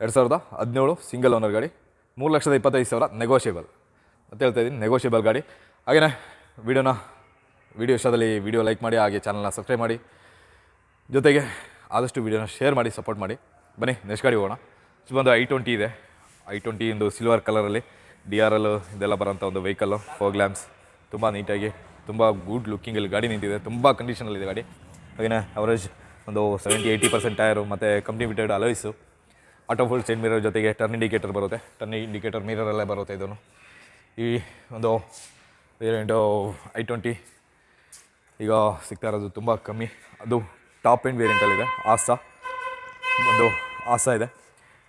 ಎರಡು ಸಾವಿರದ ಹದಿನೇಳು ಸಿಂಗಲ್ ಓನರ್ ಗಾಡಿ. ಮೂರು ಲಕ್ಷದ ಇಪ್ಪತ್ತೈದು ಸಾವಿರ ನೆಗೋಷಿಯಬಲ್ ಅಂತ ಹೇಳ್ತಾ ಇದ್ದೀನಿ ನೆಗೋಷಿಯಬಲ್ ಗಾಡಿ. ಹಾಗೆಯೇ ವೀಡಿಯೋನ ವೀಡಿಯೋ ಇಷ್ಟದಲ್ಲಿ ವಿಡಿಯೋ ಲೈಕ್ ಮಾಡಿ, ಹಾಗೆ ಚಾನಲ್ನ ಸಬ್ಸ್ಕ್ರೈಬ್ ಮಾಡಿ. ಜೊತೆಗೆ ಆದಷ್ಟು ವಿಡಿಯೋನ ಶೇರ್ ಮಾಡಿ ಸಪೋರ್ಟ್ ಮಾಡಿ. ಬನ್ನಿ ನೆಕ್ಸ್ಟ್ ಗಾಡಿ ಹೋಗೋಣ. ಇದು ಬಂದು ಐ ಟ್ವೆಂಟಿ ಇದೆ. ಐ ಟ್ವೆಂಟಿ ಒಂದು ಸಿಲ್ವರ್ ಕಲರಲ್ಲಿ ಡಿ ಆರ್ ಎಲ್ ಇದೆಲ್ಲ ಬರೋಂಥ ಒಂದು ವೆಹಿಕಲ್ಲು ಫೋರ್ ಲ್ಯಾಂಪ್ಸ್ ತುಂಬ ನೀಟಾಗಿ ತುಂಬ ಗುಡ್ ಲುಕ್ಕಿಂಗಲ್ಲಿ ಗಾಡಿ ನಿಂತಿದೆ. ತುಂಬ ಕಂಡೀಷನಲ್ಲಿದೆ ಗಾಡಿ. ಹಾಗೆಯೇ ಅವರೇಜ್ ಒಂದು ಸೆವೆಂಟಿ ಏಯ್ಟಿ ಪರ್ಸೆಂಟ್ ಟೈರು ಮತ್ತು company fitted alloys auto fold side mirror ಜೊತೆಗೆ ಟರ್ನ್ ಇಂಡಿಕೇಟರ್ ಬರುತ್ತೆ. ಟರ್ನ್ ಇಂಡಿಕೇಟರ್ ಮಿರರಲ್ಲೇ ಬರುತ್ತೆ ಇದನ್ನು. ಈ ಒಂದು ವೇರಿಯಂಟು ಐ ಟ್ವೆಂಟಿ ಈಗ ಸಿಗ್ತಾ ಇರೋದು ತುಂಬ ಕಮ್ಮಿ. ಅದು ಟಾಪ್ ಎಂಡ್ ವೇರಿಯಂಟಲ್ಲಿದೆ ಆಸಾ. ಒಂದು ಆಸಾ ಇದೆ.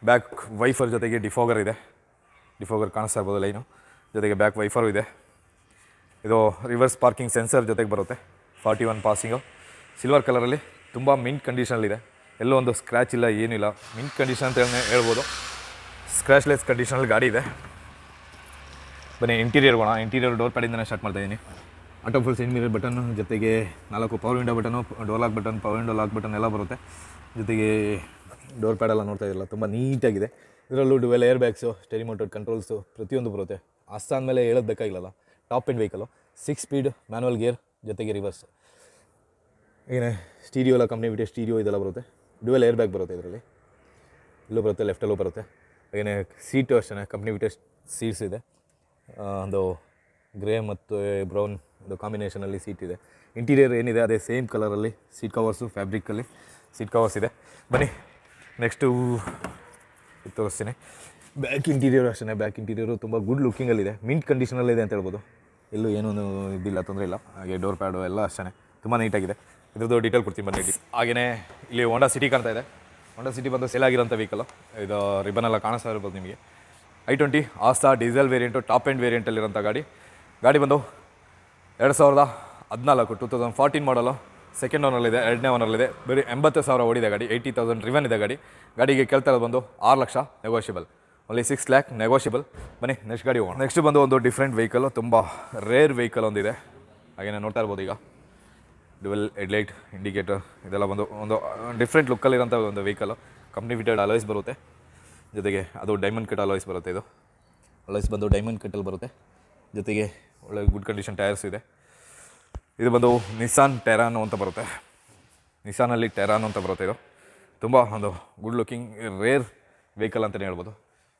ಬ್ಯಾಕ್ ವೈಫರ್ ಜೊತೆಗೆ ಡಿಫೋಗರ್ ಇದೆ. ಡಿಫೋಗರ್ ಕಾಣಿಸ್ತಾ ಇರ್ಬೋದು ಲೈನು. ಜೊತೆಗೆ ಬ್ಯಾಕ್ ವೈಫರು ಇದೆ. ಇದು ರಿವರ್ಸ್ ಪಾರ್ಕಿಂಗ್ ಸೆನ್ಸರ್ ಜೊತೆಗೆ ಬರುತ್ತೆ. ಫಾರ್ಟಿ ಒನ್ ಪಾಸಿಂಗು ಸಿಲ್ವರ್ ಕಲರಲ್ಲಿ ತುಂಬ ಮಿಂಟ್ ಕಂಡೀಷನಲ್ಲಿದೆ ಎಲ್ಲೋ ಒಂದು ಸ್ಕ್ರ್ಯಾಚ್ ಇಲ್ಲ ಏನಿಲ್ಲ ಮಿಂಟ್ ಕಂಡೀಷನ್ ಅಂತ ಹೇಳಿ ಹೇಳ್ಬೋದು. ಸ್ಕ್ರ್ಯಾಚ್ಲೆಸ್ ಕಂಡೀಷನಲ್ಲಿ ಗಾಡಿ ಇದೆ. ಬನ್ನಿ ಇಂಟೀರಿಯರ್ ಹೋಗೋಣ ಇಂಟೀರಿಯರ್ ಡೋರ್ ಪ್ಯಾಡಿಂದನೇ ಸ್ಟಾರ್ಟ್ ಮಾಡ್ತಾ ಇದ್ದೀನಿ auto fold side mirror button ಜೊತೆಗೆ ನಾಲ್ಕು power window button door lock button power window lock button ಎಲ್ಲ ಬರುತ್ತೆ. ಜೊತೆಗೆ ಡೋರ್ ಪ್ಯಾಡೆಲ್ಲ ನೋಡ್ತಾ ಇದ್ದಿಲ್ಲ ತುಂಬ ನೀಟಾಗಿದೆ. ಇದರಲ್ಲೂ dual air bags steering mounted controls ಪ್ರತಿಯೊಂದು ಬರುತ್ತೆ. ಅಸ್ಸಾನ್ ಮೇಲೆ ಹೇಳೋದು top end vehicle six speed manual gear ಜೊತೆಗೆ ರಿವರ್ಸ್ ಏನೇ ಸ್ಟೀರಿಯೋ ಎಲ್ಲ ಕಂಪ್ನಿ ಬಿಟ್ಟು ಸ್ಟೀರಿಯೋ ಇದೆಲ್ಲ ಬರುತ್ತೆ. ಡುವೆಲ್ ಏರ್ ಬ್ಯಾಗ್ ಬರುತ್ತೆ ಇದರಲ್ಲಿ. ಇಲ್ಲೂ ಬರುತ್ತೆ ಲೆಫ್ಟಲ್ಲೂ ಬರುತ್ತೆ. ಏನೇ ಸೀಟು ಅಷ್ಟೇ ಕಂಪ್ನಿ ಬಿಟ್ಟು ಸೀಟ್ಸ್ ಇದೆ. ಒಂದು ಗ್ರೇ ಮತ್ತು ಬ್ರೌನ್ ಇದು ಕಾಂಬಿನೇಷನಲ್ಲಿ ಸೀಟ್ ಇದೆ. ಇಂಟೀರಿಯರ್ ಏನಿದೆ, ಅದೇ ಸೇಮ್ ಕಲರಲ್ಲಿ ಸೀಟ್ ಕವರ್ಸು ಫ್ಯಾಬ್ರಿಕ್ಕಲ್ಲಿ ಸೀಟ್ ಕವರ್ಸ್ ಇದೆ. ಬನ್ನಿ ನೆಕ್ಸ್ಟು ತೋರಿಸ್ತೀನಿ. ಬ್ಯಾಕ್ ಇಂಟೀರಿಯರ್ ಅಷ್ಟೇ ಬ್ಯಾಕ್ ಇಂಟೀರಿಯರು ತುಂಬ ಗುಡ್ ಲುಕ್ಕಿಂಗಲ್ಲಿದೆ ಮಿಂಟ್ ಕಂಡೀಷನಲ್ಲಿದೆ ಅಂತ ಹೇಳ್ಬೋದು. ಎಲ್ಲೂ ಏನೂ ಇದಿಲ್ಲ, ತೊಂದರೆ ಇಲ್ಲ. ಹಾಗೆ ಡೋರ್ ಪ್ಯಾಡು ಎಲ್ಲ ಅಷ್ಟೇ ತುಂಬ ನೀಟಾಗಿದೆ ಇದ್ರದ್ದು ಡೀಟೇಲ್ ಕೊಡ್ತೀನಿ ಬನ್ನಿ ಹಾಗೆಯೇ ಇಲ್ಲಿ ಹೋಂಡಾ ಸಿಟಿ ಕಾಣ್ತಾ ಇದೆ. ಹೋಂಡಾ ಸಿಟಿ ಬಂದು ಸೇಲ್ ಆಗಿರೋಂಥ ವೆಹಿಕಲ್ ಇದು ರಿಬನ್ ಎಲ್ಲ ಕಾಣಿಸ್ತಾ ಇರ್ಬೋದು ನಿಮಗೆ. I twenty Asta diesel variant top end ವೇರಿಯಂಟಲ್ಲಿರೋಂಥ ಗಾಡಿ. ಗಾಡಿ ಬಂದು ಎರಡು ಸಾವಿರದ ಹದಿನಾಲ್ಕು two thousand fourteen model second ಓನರಲ್ಲಿದೆ ಎರಡನೇ ಓನರಲ್ಲಿದೆ ಬರೀ ಎಂಬತ್ತು ಸಾವಿರ ಓಡಿದೆ ಗಾಡಿ ಏಯ್ಟಿ ತೌಸಂಡ್ ರಿವನ್ ಇದೆ ಗಾಡಿ. ಗಾಡಿಗೆ ಕೇಳ್ತಾ ಇರೋದು ಬಂದು ಆರು lakh negotiable only six lakh negotiable ಬನ್ನಿ ನೆಕ್ಸ್ಟ್ ಗಾಡಿ ಹೋಗೋಣ. ನೆಕ್ಸ್ಟ್ ಬಂದು ಒಂದು ಡಿಫ್ರೆಂಟ್ ವೆಹಿಕಲು ತುಂಬ ರೇರ್ ವೆಹಿಕಲ್ ಒಂದಿದೆ. ಹಾಗೆಯೇ ನೋಡ್ತಾ ಇರ್ಬೋದು ಈಗ. ಡುವೆಲ್ ಹೆಡ್ಲೈಟ್ ಇಂಡಿಕೇಟರ್ ಇದೆಲ್ಲ ಒಂದು ಒಂದು ಡಿಫ್ರೆಂಟ್ ಲುಕ್ಕಲ್ಲಿರೋಂಥ ಒಂದು ವೆಹಿಕಲು ಕಂಪ್ನಿ ಫಿಟೆಡ್ ಅಲಾಯ್ಸ್ ಬರುತ್ತೆ. ಜೊತೆಗೆ ಅದು ಡೈಮಂಡ್ ಕಟ್ ಅಲಾಯ್ಸ್ ಬರುತ್ತೆ ಇದು. ಅಲಾಯ್ಸ್ ಬಂದು ಡೈಮಂಡ್ ಕಟ್ಟಲ್ಲಿ ಬರುತ್ತೆ. ಜೊತೆಗೆ ಒಳ್ಳೆ ಗುಡ್ ಕಂಡೀಷನ್ ಟೈರ್ಸ್ ಇದೆ. ಇದು ಬಂದು ನಿಸಾನ್ ಟೆರಾನು ಅಂತ ಬರುತ್ತೆ. ನಿಸಾನಲ್ಲಿ ಟೆರಾನು ಅಂತ ಬರುತ್ತೆ ಇದು. ತುಂಬ ಒಂದು ಗುಡ್ ಲುಕಿಂಗ್ ರೇರ್ ವೆಹಿಕಲ್ ಅಂತಲೇ ಹೇಳ್ಬೋದು.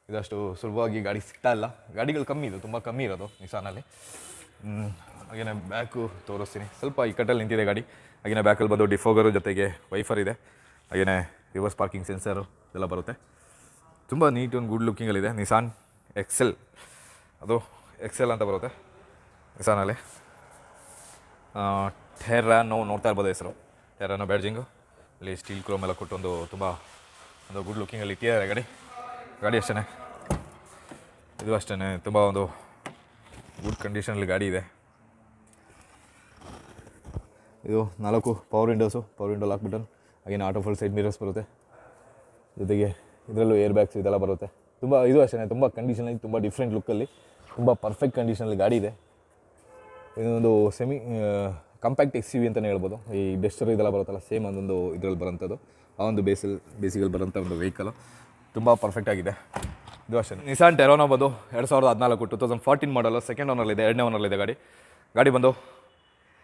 ಇದಷ್ಟು ಸುಲಭವಾಗಿ ಗಾಡಿ ಸಿಗ್ತಾ ಇಲ್ಲ. ಗಾಡಿಗಳು ಕಮ್ಮಿ ಇದು, ತುಂಬ ಕಮ್ಮಿ ಇರೋದು ನಿಸಾನಲ್ಲಿ ಹಾಗೆಯೇ ಬ್ಯಾಕು ತೋರಿಸ್ತೀನಿ. ಸ್ವಲ್ಪ ಈ ಕಟ್ಟಲ್ಲಿ ನಿಂತಿದೆ ಗಾಡಿ. ಹಾಗೆಯೇ ಬ್ಯಾಕಲ್ಲಿ ಬಂದು ಡಿಫೋಗರು ಜೊತೆಗೆ ವೈಫರ್ ಇದೆ. ಹಾಗೆಯೇ ರಿವರ್ಸ್ ಪಾರ್ಕಿಂಗ್ ಸೆನ್ಸರು ಇದೆಲ್ಲ ಬರುತ್ತೆ. ತುಂಬ ನೀಟ್ ಒಂದು ಗುಡ್ ಲುಕ್ಕಿಂಗಲ್ಲಿದೆ ನಿಸಾನ್ ಎಕ್ಸೆಲ್ ಅದು ಎಕ್ಸೆಲ್ ಅಂತ ಬರುತ್ತೆ. ನಿಸಾನಲ್ಲಿ ಟೆರಾನೋ ನೋಡ್ತಾ ಇರ್ಬೋದು ಹೆಸರು. Terrano badging. ಇಲ್ಲಿ ಸ್ಟೀಲ್ ಕ್ರೋಮ್ ಎಲ್ಲ ಕೊಟ್ಟು ಒಂದು ತುಂಬ ಒಂದು ಗುಡ್ ಲುಕ್ಕಿಂಗಲ್ಲಿ ಇಟ್ಟಿದ್ದಾರೆ ಗಾಡಿ. ಗಾಡಿ ಅಷ್ಟೇ ಇದು ಅಷ್ಟೇ ತುಂಬ ಒಂದು ಗುಡ್ ಕಂಡೀಷನಲ್ಲಿ ಗಾಡಿ ಇದೆ. ಇದು ನಾಲ್ಕು power windows. Power window lock button ಹಾಗೇನು ಆಟೋ ಫುಲ್ ಸೈಡ್ ಮಿರರ್ಸ್ ಬರುತ್ತೆ. ಜೊತೆಗೆ ಇದರಲ್ಲೂ ಏರ್ ಬ್ಯಾಗ್ಸ್ ಇದೆಲ್ಲ ಬರುತ್ತೆ. ತುಂಬ ಇದು ಅಷ್ಟೇ ತುಂಬ ಕಂಡೀಷನಲ್ಲಿ ತುಂಬ ಡಿಫ್ರೆಂಟ್ ಲುಕ್ಕಲ್ಲಿ. ತುಂಬ ಪರ್ಫೆಕ್ಟ್ ಕಂಡೀಷನಲ್ಲಿ ಗಾಡಿ ಇದೆ. ಇದೊಂದು ಸೆಮಿ ಕಾಂಪ್ಯಾಕ್ಟ್ ಎಕ್ಸ್ ವಿ ಅಂತಲೇ ಹೇಳ್ಬೋದು. ಈ ಡೆಸ್ಟರ್ ಇದೆಲ್ಲ ಬರುತ್ತಲ್ಲ ಸೇಮ್ ಅದೊಂದು ಇದರಲ್ಲಿ ಬರೋಂಥದ್ದು ಆ ಒಂದು ಬೇಸಲ್ ಬೇಸಿಗಲ್ಲಿ ಬರೋಂಥ ಒಂದು ವೆಹಿಕಲ್ ತುಂಬ ಪರ್ಫೆಕ್ಟ್ ಆಗಿದೆ. ಇದು ಅಷ್ಟೇ. ನಿಸಾನ್ ಟೆರೋನೋ ಬಂದು ಎರಡು ಸಾವಿರದ ಹದಿನಾಲ್ಕು two thousand fourteen model second ಓನರ್ಲಿದೆ ಎರಡನೇ ಓನರ್ಲಿದೆ ಗಾಡಿ. ಗಾಡಿ ಬಂದು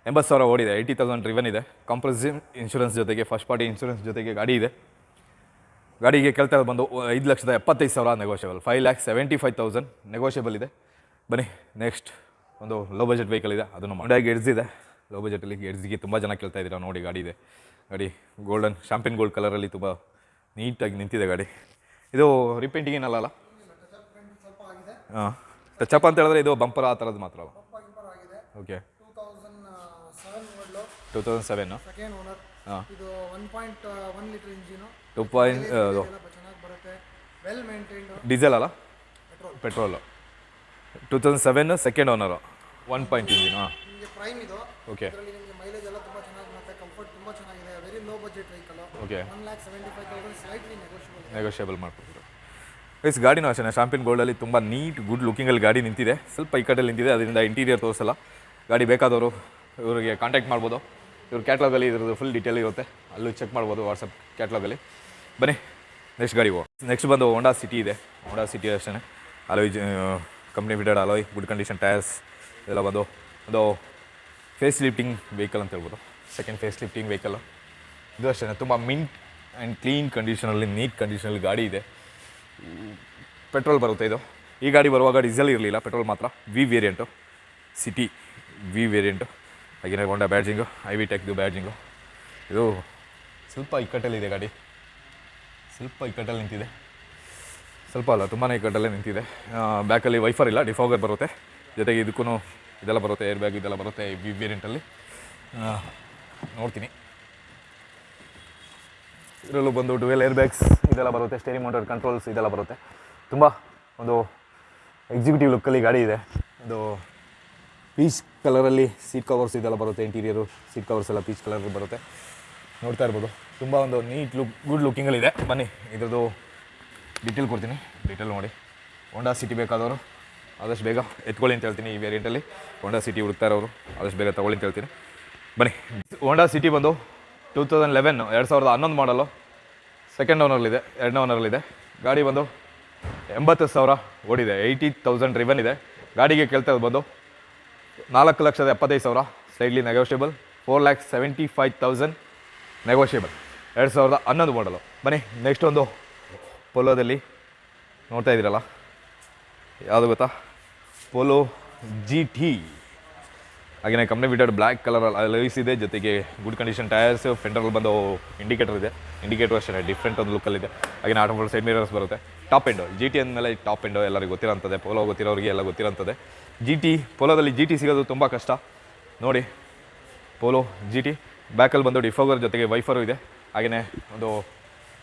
ಎಂಬತ್ತು ಸಾವಿರ ಓಡಿದೆ ಏಯ್ಟಿ ತೌಸಂಡ್ ರಿವನ್ ಇದೆ. ಕಾಂಪ್ರಸಿವ್ ಇನ್ಶೂರೆನ್ಸ್ ಜೊತೆಗೆ ಫಸ್ಟ್ ಪಾರ್ಟಿ ಇನ್ಶೂರೆನ್ಸ್ ಜೊತೆಗೆ ಗಾಡಿ ಇದೆ. ಗಾಡಿಗೆ ಇರೋದು ಬಂದು ಐದು ಲಕ್ಷದ ಎಪ್ಪತ್ತೈದು ಸಾವಿರ negotiable five lakh seventy five thousand negotiable ಇದೆ. ಬನ್ನಿ ನೆಕ್ಸ್ಟ್ ಒಂದು ಲೋ ಬಜೆಟ್ ವೆಹಿಕಲ್ ಇದೆ ಅದನ್ನು ಮಂಡ್ಯಾಗಿ ಇದೆ ಲೋ ಬಜೆಟಲ್ಲಿ ಎಡ್ಸಿಗೆ ತುಂಬ ಜನ ಕೇಳ್ತಾ ಇದ್ದೀರಾ ನೋಡಿ ಗಾಡಿ ಇದೆ. ಗಾಡಿ ಗೋಲ್ಡನ್ ಶಾಂಪಿನ್ ಗೋಲ್ಡ್ ಕಲರಲ್ಲಿ ತುಂಬ ನೀಟಾಗಿ ನಿಂತಿದೆ ಗಾಡಿ. ಇದು ರಿಪೇಂಟಿಂಗ್ ಏನಲ್ಲ ಅಲ್ಲ? ಹಾಂ. ಟಚಪ್ ಅಂತ ಹೇಳಿದ್ರೆ ಇದು ಬಂಪರ್ ಆ ಥರದ್ದು ಮಾತ್ರ ಅಲ್ಲ? ಓಕೆ
ಟೂ ತೌಸಂಡ್ ಸೆವೆನ್
ಹಾಂ. ಟೂ ಪಾಯಿಂಟ್ ಡೀಸೆಲ್ ಅಲ್ಲ? Petrol two thousand seven second owner one point engine
ನಿಮಗೆ ಪ್ರೈಮ್ ಇದು.
ಓಕೆ
ಇದರಲ್ಲಿ ನಿಮಗೆ ಮೈಲೇಜ್ ಎಲ್ಲ ತುಂಬ ಚೆನ್ನಾಗಿ ಬರುತ್ತೆ ಕಂಫರ್ಟ್ ತುಂಬ ಚೆನ್ನಾಗಿದೆ. Very low budget vehicle
okay
one lakh seventy five thousand slightly negotiable
negotiable ಮಾಡ್ಕೊಡ್ತೀರ guys ಗಾಡಿನೂ ಅಷ್ಟೇ ಶಾಂಪಿನ್ ಗೋಲ್ಡಲ್ಲಿ ತುಂಬ ನೀಟ್ ಗುಡ್ ಲುಕಿಂಗಲ್ಲಿ ಗಾಡಿ ನಿಂತಿದೆ. ಸ್ವಲ್ಪ ಈ ಕಡೆಯಲ್ಲಿ ನಿಂತಿದೆ ಅದರಿಂದ ಇಂಟೀರಿಯರ್ ತೋರಿಸಲ್ಲ. ಗಾಡಿ ಬೇಕಾದವರು ಇವರಿಗೆ ಕಾಂಟ್ಯಾಕ್ಟ್ ಮಾಡ್ಬೋದು. ಇವ್ರ ಕ್ಯಾಟ್ಲಾಗಲ್ಲಿ ಇದ್ರದ್ದು ಫುಲ್ ಡೀಟೇಲ್ ಇರುತ್ತೆ. ಅಲ್ಲೂ ಚೆಕ್ ಮಾಡ್ಬೋದು ವಾಟ್ಸಪ್ ಕ್ಯಾಟ್ಲಾಗಲ್ಲಿ ಬನ್ನಿ ನೆಕ್ಸ್ಟ್ ಗಾಡಿ ನೆಕ್ಸ್ಟ್ ಬಂದು ಹೋಂಡಾ ಸಿಟಿ ಇದೆ. ಹೋಂಡಾ ಸಿಟಿ ಅಷ್ಟೇ alloy company fitted alloy good condition tyres ಇದೆಲ್ಲ ಬಂದು ಒಂದು ಫೇಸ್ ಲಿಫ್ಟಿಂಗ್ ವೆಹಿಕಲ್ ಅಂತ ಹೇಳ್ಬೋದು. ಸೆಕೆಂಡ್ ಫೇಸ್ ಲಿಫ್ಟಿಂಗ್ ವೆಹಿಕಲ್ ಇದು ಅಷ್ಟೇ ತುಂಬ ಮಿಂಟ್ ಆ್ಯಂಡ್ ಕ್ಲೀನ್ ಕಂಡೀಷನಲ್ಲಿ ನೀಟ್ ಕಂಡೀಷನಲ್ಲಿ ಗಾಡಿ ಇದೆ. ಪೆಟ್ರೋಲ್ ಬರುತ್ತೆ ಇದು. ಈ ಗಾಡಿ ಬರುವಾಗ ಡೀಸೆಲ್ ಇರಲಿಲ್ಲ ಪೆಟ್ರೋಲ್ ಮಾತ್ರ. V variant City V variant ಹಾಗೆಯೇ ಹೋಂಡಾ ಬ್ಯಾಡ್ಜಿಂಗು ಐ ವಿ ಟೆಕ್ದು ಬ್ಯಾಡ್ಜಿಂಗು ಇದು ಸ್ವಲ್ಪ ಇಕ್ಕಟ್ಟಲ್ಲಿದೆ ಗಾಡಿ. ಸ್ವಲ್ಪ ಇಕ್ಕಟ್ಟಲ್ಲಿ ನಿಂತಿದೆ. ಸ್ವಲ್ಪ ಅಲ್ಲ ತುಂಬಾ ಇಕ್ಕಟ್ಟಲ್ಲೇ ನಿಂತಿದೆ. ಬ್ಯಾಕಲ್ಲಿ ವೈಫರ್ ಇಲ್ಲ ಡಿಫಾಗರ್ ಬರುತ್ತೆ. ಜೊತೆಗೆ ಇದಕ್ಕೂ ಇದೆಲ್ಲ ಬರುತ್ತೆ ಏರ್ ಬ್ಯಾಗ್ ಇದೆಲ್ಲ ಬರುತ್ತೆ ವಿ ವೇರಿಯಂಟಲ್ಲಿ ನೋಡ್ತೀನಿ. ಇದರಲ್ಲೂ ಬಂದು ಡುವೆಲ್ ಏರ್ ಬ್ಯಾಗ್ಸ್ ಇದೆಲ್ಲ ಬರುತ್ತೆ ಸ್ಟೇರಿಂಗ್ ಮೋಟರ್ ಕಂಟ್ರೋಲ್ಸ್ ಇದೆಲ್ಲ ಬರುತ್ತೆ. ತುಂಬ ಒಂದು ಎಕ್ಸಿಕ್ಯೂಟಿವ್ ಲುಕ್ಕಲ್ಲಿ ಗಾಡಿ ಇದೆ. ಒಂದು ಪೀಚ್ ಕಲರಲ್ಲಿ ಸೀಟ್ ಕವರ್ಸ್ ಇದೆಲ್ಲ ಬರುತ್ತೆ ಇಂಟೀರಿಯರು ಸೀಟ್ ಕವರ್ಸ್ ಎಲ್ಲ ಪೀಚ್ ಕಲರ್ ಬರುತ್ತೆ. ನೋಡ್ತಾ ಇರ್ಬೋದು. ತುಂಬ ಒಂದು ನೀಟ್ ಲುಕ್ ಗುಡ್ ಲುಕ್ಕಿಂಗಲ್ಲಿದೆ ಬನ್ನಿ ಇದರದು ಡಿಟೇಲ್ ಕೊಡ್ತೀನಿ. ಡಿಟೇಲ್ ನೋಡಿ. ಹೋಂಡಾ ಸಿಟಿ ಬೇಕಾದವರು. ಆದಷ್ಟು ಬೇಗ ಎತ್ಕೊಳ್ಳಿ ಅಂತ ಹೇಳ್ತೀನಿ ಈ ವೇರಿಯಂಟಲ್ಲಿ ಹೋಂಡಾ ಸಿಟಿ ಹುಡುಕ್ತಾರೆ ಅವರು ಆದಷ್ಟು ಬೇಗ ತಗೊಳ್ಳಿ ಅಂತ ಹೇಳ್ತೀನಿ. ಬನ್ನಿ. ಹೋಂಡಾ ಸಿಟಿ ಬಂದು ಟೂ ತೌಸಂಡ್ ಲೆವೆನ್ ಎರಡು ಸಾವಿರದ ಹನ್ನೊಂದು ಮಾಡಲು ಸೆಕೆಂಡ್ ಓನರ್ಲಿದೆ ಎರಡನೇ ಓನರ್ಲಿದೆ ಗಾಡಿ ಬಂದು ಎಂಬತ್ತು ಸಾವಿರ ಓಡಿದೆ ಏಯ್ಟಿ ತೌಸಂಡ್ ರಿವನ್ ಇದೆ. ಗಾಡಿಗೆ ಕೇಳ್ತಾ ಬಂದು ನಾಲ್ಕು ಲಕ್ಷದ ಎಪ್ಪತ್ತೈದು ಸಾವಿರ slightly negotiable four lakh seventy five thousand negotiable ಎರಡು ಸಾವಿರದ ಹನ್ನೊಂದು ಮಾಡಲು ಬನ್ನಿ ನೆಕ್ಸ್ಟ್ ಒಂದು ಪೊಲೋದಲ್ಲಿ ನೋಡ್ತಾ ಇದ್ದೀರಲ್ಲ? ಯಾವುದು ಗೊತ್ತಾ? ಪೋಲೋ ಜಿ ಟಿ ಹಾಗೆಯೇ ಕಂಪ್ನಿ ಬಿಟ್ಟು ಬ್ಲ್ಯಾಕ್ ಕಲರ್ ಲೈಸ್ ಇದೆ. ಜೊತೆಗೆ ಗುಡ್ ಕಂಡೀಷನ್ ಟೈರ್ಸ್ ಫೆಂಡರಲ್ಲಿ ಬಂದು ಇಂಡಿಕೇಟರ್ ಇದೆ. ಇಂಡಿಕೇಟರ್ ಅಷ್ಟೇ ಡಿಫ್ರೆಂಟ್ ಒಂದು ಲುಕ್ಕಲ್ಲಿದೆ ಹಾಗೆ ಆಟೋ ಸೈಡ್ ಮಿರರ್ಸ್ ಬರುತ್ತೆ. ಟಾಪ್ ಎಂಡೋ ಜಿ ಟಿ ಅಂದಮೇಲೆ ಟಾಪ್ ಎಂಡೋ ಎಲ್ಲರಿಗೂ ಗೊತ್ತಿರೋಂಥದ್ದೇ. ಪೋಲೋ ಗೊತ್ತಿರೋರಿಗೆ ಎಲ್ಲ ಗೊತ್ತಿರೋಂಥದ್ದೇ. ಜಿ ಟಿ ಪೋಲೋದಲ್ಲಿ ಜಿ ಟಿ ಸಿಗೋದು ತುಂಬ ಕಷ್ಟ. ನೋಡಿ ಪೋಲೋ ಜಿ ಟಿ ಬ್ಯಾಕಲ್ಲಿ ಬಂದು ಡಿಫೋಗರ್ ಜೊತೆಗೆ ವೈಫರು ಇದೆ. ಹಾಗೆಯೇ ಒಂದು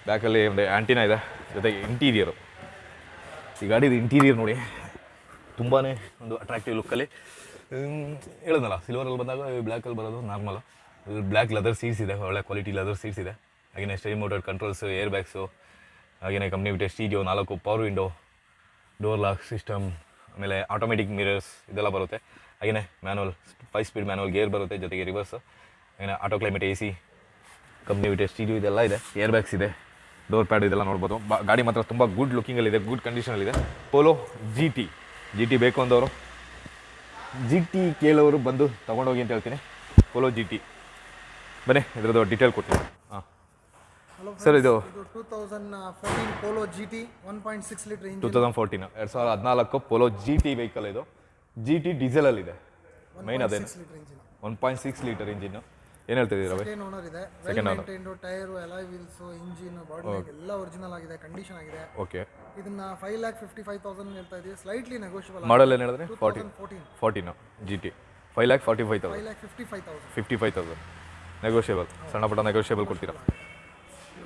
ಬ್ಯಾಕಲ್ಲಿ ಒಂದು ಆ್ಯಂಟಿನ ಇದೆ. ಜೊತೆಗೆ ಇಂಟೀರಿಯರು ಈ ಗಾಡಿದು ಇಂಟೀರಿಯರ್ ನೋಡಿ. ತುಂಬಾ ಒಂದು ಅಟ್ರಾಕ್ಟಿವ್ ಲುಕ್ಕಲ್ಲಿ ಹೇಳೋದಲ್ಲ ಸಿಲ್ವರಲ್ಲಿ ಬಂದಾಗ ಬ್ಲ್ಯಾಕಲ್ಲಿ ಬರೋದು ನಾರ್ಮಲು ಬ್ಲ್ಯಾಕ್ ಲೆದರ್ ಸೀಟ್ಸ್ ಇದೆ, ಒಳ್ಳೆ ಕ್ವಾಲಿಟಿ ಲೆದರ್ ಸೀಟ್ಸ್ ಇದೆ. ಹಾಗೆಯೇ ಸ್ಟೇ ಮೋಟರ್ ಕಂಟ್ರೋಲ್ಸ್ ಏರ್ ಬ್ಯಾಗ್ಸು ಹಾಗೆಯೇ ಕಂಪ್ನಿ ಬಿಟ್ಟೆ ಸ್ಟೀಡಿಯೋ ನಾಲ್ಕು power window door lock system ಆಮೇಲೆ ಆಟೋಮೆಟಿಕ್ ಮಿರರ್ಸ್ ಇದೆಲ್ಲ ಬರುತ್ತೆ. ಹಾಗೆಯೇ manual five speed manual gear ಬರುತ್ತೆ, ಜೊತೆಗೆ ರಿವರ್ಸ್ ಹಾಗೆಯೇ auto climate A C company fitted stereo ಇದೆಲ್ಲ ಇದೆ. ಏರ್ ಬ್ಯಾಗ್ಸ್ ಇದೆ ಡೋರ್ ಪ್ಯಾಡ್ ಇದೆಲ್ಲ ನೋಡ್ಬೋದು. ಬ- ಗಾಡಿ ಮಾತ್ರ ತುಂಬ ಗುಡ್ ಲುಕಿಂಗಲ್ಲಿದೆ good ಕಂಡೀಷನಲ್ಲಿದೆ Polo G T G T ಬೇಕು ಅಂದವರು? ಜಿ ಟಿ ಕೇಳೋರು ಬಂದು ತೊಗೊಂಡೋಗಿ ಅಂತ ಹೇಳ್ತೀನಿ. ಪೋಲೋ ಜಿ ಟಿ ಬನ್ನಿ ಇದ್ರದ್ದು ಡೀಟೇಲ್ ಕೊಡ್ತೀನಿ. ಹಾಂ. ಸರ್ ಇದು
two thousand fourteen Polo G T one point six litre
two thousand fourteen ಎರಡು ಸಾವಿರದ ಹದಿನಾಲ್ಕು ಪೋಲೋ ಜಿ ಟಿ ವೆಹಿಕಲ್ ಇದು. ಜಿ ಟಿ ಡೀಸೆಲಲ್ಲಿದೆ ಮೈನ್ ಅದೇನು?
Six litre engine
one point six litre engine ಏನು ಹೇಳ್ತಿದ್ದೀರಾ ಬೈ
ಸೆಕೆಂಡ್ ಓನರ್ ಇದೆ. Well maintained tyre alloy wheels engine body ಎಲ್ಲ ಒರಿಜಿನಲ್ ಆಗಿದೆ ಕಂಡೀಷನ್ ಆಗಿದೆ.
ಓಕೆ
ಇದನ್ನ five lakh fifty five thousand ಹೇಳ್ತಾ ಇದೀವಿ. ಸ್ಲೈಟ್ಲಿ ನೆಗೋಷಿಯಬಲ್
ಮಾಡಲ್ ಏನು ಹೇಳಿದ್ರೆ? Forty
fourteen
fourteen G T five lakh forty five thousand
five lakh fifty five thousand
fifty five thousand negotiable ಸಣ್ಣ ಪುಟ್ಟ ನೆಗೋಷಿಯಬಲ್ ಕೊಡ್ತೀರಾ?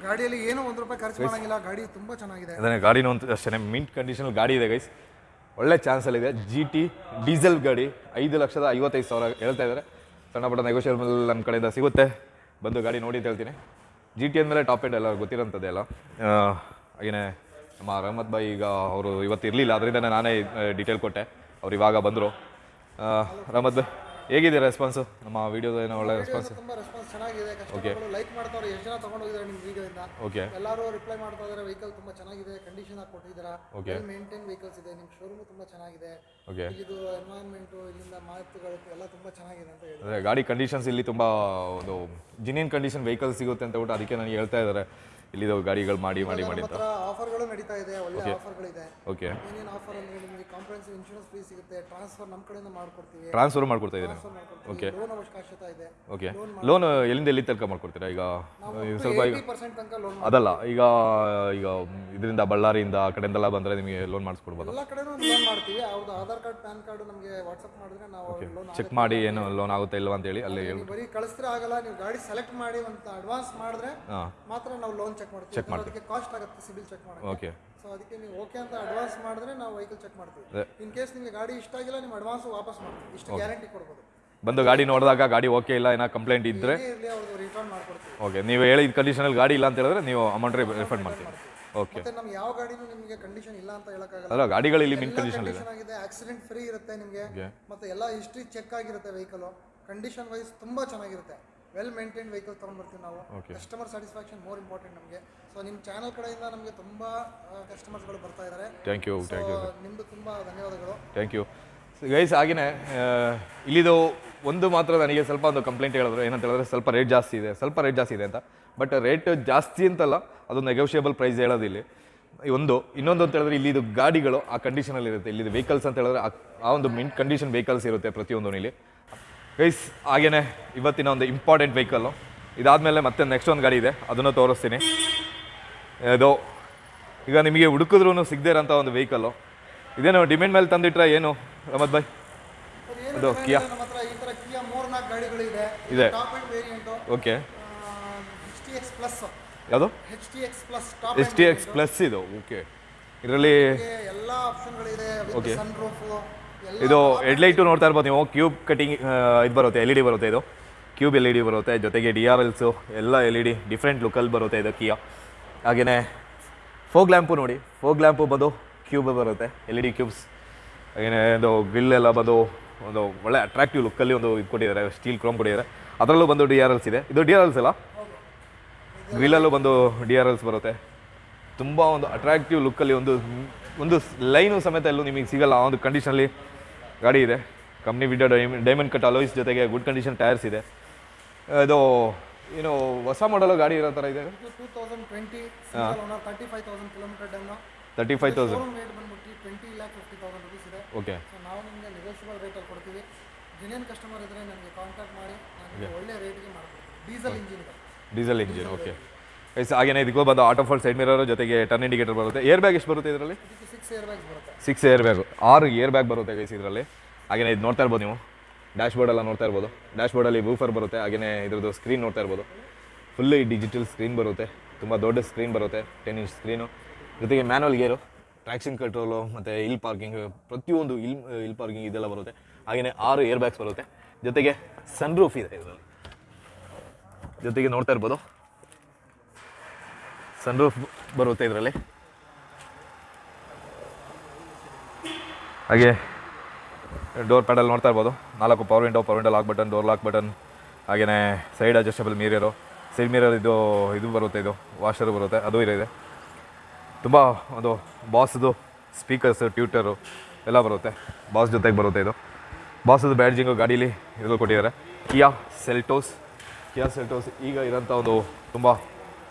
ಗಾಡಿಯಲ್ಲಿ ಏನೋ ಒಂದು ರೂಪಾಯಿ ಖರ್ಚು ಮಾಡಂಗಿಲ್ಲ. ಗಾಡಿ ತುಂಬಾ ಚೆನ್ನಾಗಿದೆ.
ಅದನ್ನೇ ಗಾಡಿನೂ ಅಂತ ಅಷ್ಟೇ ಮಿಂಟ್ ಕಂಡೀಷನ್ ಗಾಡಿ ಇದೆ ಗೈಸ್ ಒಳ್ಳೆ ಚಾನ್ಸಲ್ಲಿದೆ ಜಿ ಟಿ ಡೀಸೆಲ್ ಗಾಡಿ ಐದು ಲಕ್ಷದ ಐವತ್ತೈದು ಸಾವಿರ ಹೇಳ್ತಾ ಇದ್ದಾರೆ. ಸಣ್ಣ ಪುಟ್ಟ ನೆಗೋಷಿಯೇಬಲ್ ನನ್ನ ಕಡೆಯಿಂದ ಸಿಗುತ್ತೆ. ಬಂದು ಗಾಡಿ ನೋಡಿ ಅಂತ ಹೇಳ್ತೀನಿ. ಜಿ ಟಿ ಅಂದಮೇಲೆ ಟಾಪ್ ಎಂಡ್ ಎಲ್ಲ ಗೊತ್ತಿರೋಂಥದ್ದೇ ಅಲ್ಲ. ಹಾಗೆಯೇ ನಮ್ಮ ರಹಮತ್ ಬಾಯಿ ಈಗ ಅವರು ಇವತ್ತು ಇರಲಿಲ್ಲ ಅದರಿಂದ ನಾನೇ ಡೀಟೇಲ್ ಕೊಟ್ಟೆ. ಅವ್ರು ಇವಾಗ ಬಂದರು. ರಹಮತ್ ಹೇಗಿದೆ ರೆಸ್ಪಾನ್ಸು ನಮ್ಮ ವಿಡಿಯೋದ ಏನೋ ಒಳ್ಳೆ ರೆಸ್ಪಾನ್ಸ್
ತುಂಬಾ ರೆಸ್ಪಾನ್ಸ್ ಚೆನ್ನಾಗಿದೆ. ಕಸ್ಟಮರ್ಗಳು ಲೈಕ್ ಮಾಡ್ತಾರೆ ಎಷ್ಟು ಜನ ತಗೊಂಡೋಗಿದ್ದಾರೆ ನಿಮ್ಮ ವಿಡಿಯೋದಿಂದ
ಓಕೆ
ಎಲ್ಲರೂ ರಿಪ್ಲೈ ಮಾಡ್ತಾ ಇದ್ದಾರೆ ವೆಹಿಕಲ್ ತುಂಬ ಚೆನ್ನಾಗಿದೆ ಕಂಡೀಷನ್ ಆಗಿ ಕೊಟ್ಟಿದ್ದೀರಾ? ಓಕೆ ಮೇಂಟೈನ್ ವೆಹಿಕಲ್ಸ್ ಇದೆ ನಿಮ್ಮ ಶೋರೂಮ್ ತುಂಬ ಚೆನ್ನಾಗಿದೆ.
ಓಕೆ
ಇದು ಎನ್ವೈರನ್ಮೆಂಟು ಇಲ್ಲಿಂದ ಮಾತುಗಳು ಎಲ್ಲ ತುಂಬ ಚೆನ್ನಾಗಿದೆ ಅಂತ ಹೇಳಿ
ಅಂದರೆ ಗಾಡಿ ಕಂಡೀಷನ್ಸ್ ಇಲ್ಲಿ ತುಂಬ ಒಂದು ಜಿನಿಯನ್ ಕಂಡೀಷನ್ ವೆಹಿಕಲ್ ಸಿಗುತ್ತೆ ಅಂತ ಬಿಟ್ಟು ಅದಕ್ಕೆ ನನಗೆ ಹೇಳ್ತಾ ಇದ್ದಾರೆ. ಇಲ್ಲಿದು ಗಾಡಿಗಳು ಮಾಡಿ ಮಾಡಿ ಮಾಡಿ ಅಂತ
ಆಫರ್ಗಳು ನಡೀತಾ ಇದೆ ಒಳ್ಳೆ ಆಫರ್ಗಳಿದೆ.
ಓಕೆ
ಏನೇನು ಆಫರ್ ಅಂದ್ರೆ ನಿಮಗೆ ಕಾಂಪ್ರಹೆನ್ಸಿವ್ ಇನ್ಶೂರೆನ್ಸ್ ಫ್ರೀ ಸಿಗುತ್ತೆ ಟ್ರಾನ್ಸ್ಫರ್ ನಮ್ಮ ಕಡೆಯಿಂದ ಮಾಡ್ಕೊಡ್ತೀವಿ.
ಟ್ರಾನ್ಸ್ಫರ್ ಮಾಡ್ಕೊಡ್ತಾ ಇದ್ದೀನಿ
ಓಕೆ ಲೋನ್ ಅವಶ್ಯಕತೆ ಇದೆ.
ಓಕೆ ಲೋನ್ ಎಲ್ಲಿಂದ ಎಲ್ಲಿ ತನಕ ಮಾಡ್ಕೊಡ್ತೀರಾ? ಈಗ ಸ್ವಲ್ಪ ಈಗ ಅದಲ್ಲ ಈಗ ಈಗ ಇದರಿಂದ ಬಳ್ಳಾರಿಯಿಂದ ಆ ಕಡೆಯಿಂದೆಲ್ಲ ಬಂದರೆ ನಿಮಗೆ ಲೋನ್ ಮಾಡಿಸ್ಕೊಡ್ಬೋದು.
ಎಲ್ಲ ಕಡೆನೂ ಲೋನ್ ಮಾಡ್ತೀವಿ. ಅವ್ರದ್ದು ಆಧಾರ್ ಕಾರ್ಡ್ ಪ್ಯಾನ್ ಕಾರ್ಡ್ ನಮಗೆ ವಾಟ್ಸಪ್ ಮಾಡಿದ್ರೆ ನಾವು ಲೋನ್
ಚೆಕ್ ಮಾಡಿ ಏನು ಲೋನ್ ಆಗುತ್ತೆ ಇಲ್ವಾ ಅಂತೇಳಿ ಅಲ್ಲಿ
ಬರೀ ಕಳಿಸಿದ್ರೆ ಆಗಲ್ಲ ನೀವು ಗಾಡಿ ಸೆಲೆಕ್ಟ್ ಮಾಡಿ ಒಂದು ಅಡ್ವಾನ್ಸ್ ಮಾಡಿದ್ರೆ ಮಾತ್ರ ನಾವು ಲೋನ್ ಚೆಕ್ ಮಾಡ್ತೀವಿ. ಚೆಕ್ ಕಾಸ್ಟ್ ಆಗುತ್ತೆ ಸಿಬಿಲ್ ಚೆಕ್ ಮಾಡೋಕೆ
ಓಕೆ
ಸೊ ಅದಕ್ಕೆ ನೀವು ಓಕೆ ಅಂತ ಅಡ್ವಾನ್ಸ್ ಮಾಡಿದ್ರೆ ನಾವು ವೆಹಿಕಲ್ ಚೆಕ್ ಮಾಡ್ತೀವಿ. ಇನ್ ಕೇಸ್ ನಿಮಗೆ ಗಾಡಿ ಇಷ್ಟ ಆಗಿಲ್ಲ ನಿಮ್ಮ ಅಡ್ವಾನ್ಸ್ ವಾಪಸ್ ಮಾಡ್ತೀವಿ. ಇಷ್ಟು ಗ್ಯಾರಂಟಿ ಕೊಡ್ಬೋದು.
ಬಂದು ಗಾಡಿ ನೋಡಿದಾಗ ಗಾಡಿ ಓಕೆ ಇಲ್ಲ ಏನೋ ಕಂಪ್ಲೇಂಟ್ ಇದ್ದರೆ
ಇರಲಿ ರಿಟರ್ನ್ ಮಾಡ್ಕೊಡ್ತೀವಿ.
ಓಕೆ ನೀವು ಹೇಳಿದ ಕಂಡೀಷನಲ್ಲಿ ಗಾಡಿ ಇಲ್ಲ ಅಂತ ಹೇಳಿದ್ರೆ ನೀವು ಅಮೌಂಟ್ ರಿಫಂಡ್ ಮಾಡ್ತೀವಿ. ಓಕೆ
ಮತ್ತೆ ನಮ್ಗೆ ಯಾವ ಗಾಡಿನೂ ನಿಮಗೆ ಕಂಡೀಷನ್ ಇಲ್ಲ ಅಂತ ಹೇಳಕ್ಕಾಗಲ್ಲ.
ಅಲ್ಲ ಗಾಡಿಗಳು ಇಲ್ಲಿ ಮಿನ್ ಕಂಡೀಷನ್ ಇದೆ.
ಆಗಿದೆ ಆಕ್ಸಿಡೆಂಟ್ ಫ್ರೀ ಇರುತ್ತೆ ನಿಮಗೆ. ಮತ್ತೆ ಎಲ್ಲ ಹಿಸ್ಟ್ರಿ ಚೆಕ್ ಆಗಿರುತ್ತೆ ವೆಹಿಕಲ್ ಕಂಡೀಷನ್ ವೈಸ್ ತುಂಬಾ ಚೆನ್ನಾಗಿರುತ್ತೆ. ವೆಲ್ ಮೇಂಟೈನ್ ವೆಹಿಕಲ್ ತೊಗೊಂಡ್ಬರ್ತೀವಿ ನಾವು. ಕಸ್ಟಮರ್ ಸ್ಯಾಟಿಸ್ಫ್ಯಾಕ್ಷನ್ ಮೋರ್ ಇಂಪಾರ್ಟೆಂಟ್ ನಮಗೆ. ಸೊ ನಿಮ್ಮ ಚಾನಲ್ ಕಡೆಯಿಂದ ನಮಗೆ ತುಂಬ ಕಸ್ಟಮರ್ಸ್ಗಳು ಬರ್ತಾ ಇದ್ದಾರೆ
ಥ್ಯಾಂಕ್ ಯು ಥ್ಯಾಂಕ್ ಯು
ನಿಮ್ಮದು ತುಂಬಾ ಧನ್ಯವಾದಗಳು.
ಥ್ಯಾಂಕ್ ಯು ಗೈಸ್ ಹಾಗೆಯೇ ಇಲ್ಲಿದು ಒಂದು ಮಾತ್ರ ನನಗೆ ಸ್ವಲ್ಪ ಒಂದು ಕಂಪ್ಲೇಂಟ್ ಹೇಳಿದ್ರು. ಏನಂತ ಹೇಳಿದ್ರೆ ಸ್ವಲ್ಪ ರೇಟ್ ಜಾಸ್ತಿ ಇದೆ ಸ್ವಲ್ಪ ರೇಟ್ ಜಾಸ್ತಿ ಇದೆ ಅಂತ. ಬಟ್ ರೇಟ್ ಜಾಸ್ತಿ ಅಂತಲ್ಲ ಅದು ನೆಗೋಷಿಯೇಬಲ್ ಪ್ರೈಸ್ ಹೇಳೋದು ಇಲ್ಲಿ ಒಂದು ಇನ್ನೊಂದು ಅಂತ ಹೇಳಿದ್ರೆ ಇಲ್ಲಿದು ಗಾಡಿಗಳು ಆ ಕಂಡೀಷನಲ್ಲಿ ಇರುತ್ತೆ ಇಲ್ಲಿದು ವೆಹಿಕಲ್ಸ್ ಅಂತ ಹೇಳಿದ್ರೆ ಆ- ಆ ಒಂದು ಮಿಂಟ್ ಕಂಡೀಷನ್ ವೆಹಿಕಲ್ಸ್ ಇರುತ್ತೆ ಪ್ರತಿಯೊಂದು ಇಲ್ಲಿ ಗೈಸ್ ಹಾಗೇನೆ ಇವತ್ತಿನ ಒಂದು ಇಂಪಾರ್ಟೆಂಟ್ ವೆಹಿಕಲ್ಲು ಇದಾದಮೇಲೆ ಮತ್ತೆ ನೆಕ್ಸ್ಟ್ ಒಂದು ಗಾಡಿ ಇದೆ. ಅದನ್ನು ತೋರಿಸ್ತೀನಿ. ಅದು ಈಗ ನಿಮಗೆ ಹುಡುಕಿದ್ರೂ ಸಿಗದೇ ಇರೋಂಥ ಒಂದು ವೆಹಿಕಲ್ಲು ಇದೇನು ಡಿಮ್ಯಾಂಡ್ ಮೇಲೆ ತಂದಿಟ್ರೆ ಏನು ರಮತ್ ಬಾಯ್ ಅದು
ಕಿಯಾ
ಇದೆ. ಓಕೆ ಯಾವುದು?
H T X plus top
S T X plus ಇದು. ಓಕೆ ಇದರಲ್ಲಿ
ಎಲ್ಲ ಓಕೆ
ಇದು ಹೆಡ್ಲೈಟು ನೋಡ್ತಾ ಇರ್ಬೋದು ನೀವು. ಕ್ಯೂಬ್ ಕಟಿಂಗ್ ಇದು ಬರುತ್ತೆ ಎಲ್ ಇ ಡಿ ಬರುತ್ತೆ ಇದು. ಕ್ಯೂಬ್ ಎಲ್ ಇ ಡಿ ಬರುತ್ತೆ, ಜೊತೆಗೆ ಡಿ ಆರ್ ಎಲ್ಸು ಎಲ್ಲ ಎಲ್ ಇ ಡಿ ಡಿಫ್ರೆಂಟ್ ಲುಕಲ್ಲಿ ಬರುತ್ತೆ ಇದು ಕಿಯಾ ಹಾಗೆಯೇ ಫೋಗ್ ಲ್ಯಾಂಪು ನೋಡಿ. ಫೋಗ್ ಲ್ಯಾಂಪು ಬಂದು ಕ್ಯೂಬ್ ಬರುತ್ತೆ ಎಲ್ ಇ ಡಿ ಕ್ಯೂಬ್ಸ್ ಹಾಗೆಯೇ ಒಂದು ಗ್ರಿಲ್ ಎಲ್ಲ ಬಂದು ಒಂದು ಒಳ್ಳೆ ಅಟ್ರಾಕ್ಟಿವ್ ಲುಕ್ಕಲ್ಲಿ ಒಂದು ಇದು ಕೊಟ್ಟಿದ್ದಾರೆ ಸ್ಟೀಲ್ ಕ್ರೋಮ್ ಕೊಟ್ಟಿದ್ದಾರೆ. ಅದರಲ್ಲೂ ಬಂದು ಡಿ ಆರ್ ಎಲ್ಸ್ ಇದೆ. ಇದು ಡಿ ಆರ್ ಎಲ್ಸ್ ಅಲ್ಲ? ಗ್ರಿಲ್ಲಲ್ಲೂ ಬಂದು ಡಿ ಆರ್ ಎಲ್ಸ್ ಬರುತ್ತೆ. ತುಂಬ ಒಂದು ಅಟ್ರಾಕ್ಟಿವ್ ಲುಕ್ಕಲ್ಲಿ ಒಂದು ಒಂದು ಲೈನು ಸಮೇತ ಎಲ್ಲೂ ನಿಮಗೆ ಸಿಗಲ್ಲ. ಆ ಒಂದು ಕಂಡೀಷನಲ್ಲಿ ಗಾಡಿ ಇದೆ. Company video diamond cut alloys ಜೊತೆಗೆ ಗುಡ್ ಕಂಡೀಷನ್ ಟೈರ್ಸ್ ಇದೆ. ಇದು ಏನು ಹೊಸ ಮಾಡಲು ಗಾಡಿ ಇರೋ ಥರ ಇದೆ?
Two thousand twenty single thirty five thousand kilometre done
thirty five thousand
rate ಬಂದ್ಬಿಟ್ಟು twenty lakh fifty thousand rupees ಇದೆ.
ಓಕೆ
ಸೊ ನಾವು ನಿಮಗೆ ನೆಗೋಷಿಯಬಲ್ ರೇಟಲ್ಲಿ ಕೊಡ್ತೀವಿ. ಜೆನ್ಯನ್ ಕಸ್ಟಮರ್ ಇದ್ದರೆ ನನಗೆ ಕಾಂಟ್ಯಾಕ್ಟ್ ಮಾಡಿ ನಾನು ಒಳ್ಳೆ ರೇಟ್ಗೆ ಮಾಡ್ಕೊಡ್ತೀನಿ. Diesel engine
diesel engine okay ಹಾಗೇನೆ ಇದಕ್ಕೂ ಬಂದು ಆಟೋ ಫಾಲ್ ಸೈಡ್ ಮಿರರ್ ಜೊತೆಗೆ ಟರ್ನ್ ಇಂಡಿಕೇಟರ್ ಬರುತ್ತೆ. ಏರ್ ಬ್ಯಾಗ್ ಎಷ್ಟು ಬರುತ್ತೆ ಇದರಲ್ಲಿ?
ಸಿಕ್ಸ್
ಏರ್ ಬ್ಯಾಗ್ ಆರು ಏರ್ ಬ್ಯಾಗ್ ಬರುತ್ತೆ ಗೈಸ್ ಇದರಲ್ಲಿ. ಹಾಗೆಯೇ ಇದು ನೋಡ್ತಾ ಇರ್ಬೋದು ನೀವು. ಡ್ಯಾಶ್ ಬೋರ್ಡ್ ಎಲ್ಲ ನೋಡ್ತಾ ಇರ್ಬೋದು. ಡ್ಯಾಶ್ ಬೋರ್ಡಲ್ಲಿ ಬೂಫರ್ ಬರುತ್ತೆ ಹಾಗೆಯೇ ಇದ್ರದ್ದು ಸ್ಕ್ರೀನ್ ನೋಡ್ತಾ ಇರ್ಬೋದು. ಫುಲ್ ಡಿಜಿಟಲ್ ಸ್ಕ್ರೀನ್ ಬರುತ್ತೆ. ತುಂಬ ದೊಡ್ಡ ಸ್ಕ್ರೀನ್ ಬರುತ್ತೆ ಟೆನ್ ಇಂಚ್ ಸ್ಕ್ರೀನು ಜೊತೆಗೆ ಮ್ಯಾನುವಲ್ ಗೇರು ಟ್ರ್ಯಾಕ್ಷನ್ ಕಂಟ್ರೋಲು ಮತ್ತು ಇಲ್ ಪಾರ್ಕಿಂಗ್ ಪ್ರತಿಯೊಂದು ಇಲ್ ಇಲ್ ಪಾರ್ಕಿಂಗ್ ಇದೆಲ್ಲ ಬರುತ್ತೆ. ಹಾಗೆಯೇ ಆರು ಏರ್ ಬ್ಯಾಗ್ಸ್ ಬರುತ್ತೆ. ಜೊತೆಗೆ ಸನ್ ರೂಫ್ ಇದೆ ಇದರಲ್ಲಿ. ಜೊತೆಗೆ ನೋಡ್ತಾ ಇರ್ಬೋದು. ಸನ್ ರೂಫ್ ಬರುತ್ತೆ ಇದರಲ್ಲಿ. ಹಾಗೆ ಡೋರ್ ಪ್ಯಾಡಲ್ ನೋಡ್ತಾ ಇರ್ಬೋದು. ನಾಲ್ಕು power window power window lock button door lock button ಹಾಗೆಯೇ side adjustable mirror side mirror ಇದು ಇದು ಬರುತ್ತೆ ಇದು ವಾಷರು ಬರುತ್ತೆ, ಅದು ಇದೆ ತುಂಬ ಒಂದು ಬಾಸ್ದು ಸ್ಪೀಕರ್ಸು ಟ್ಯೂಟರು ಎಲ್ಲ ಬರುತ್ತೆ. ಬಾಸ್ ಜೊತೆಗೆ ಬರುತ್ತೆ ಇದು. ಬಾಸದು ಬ್ಯಾಡ್ಜಿಂಗು ಗಾಡೀಲಿ ಇದು ಕೊಟ್ಟಿದ್ದಾರೆ. ಕಿಯಾ ಸೆಲ್ಟೋಸ್ ಕಿಯಾ ಸೆಲ್ಟೋಸ್ ಈಗ ಇರೋಂಥ ಒಂದು ತುಂಬ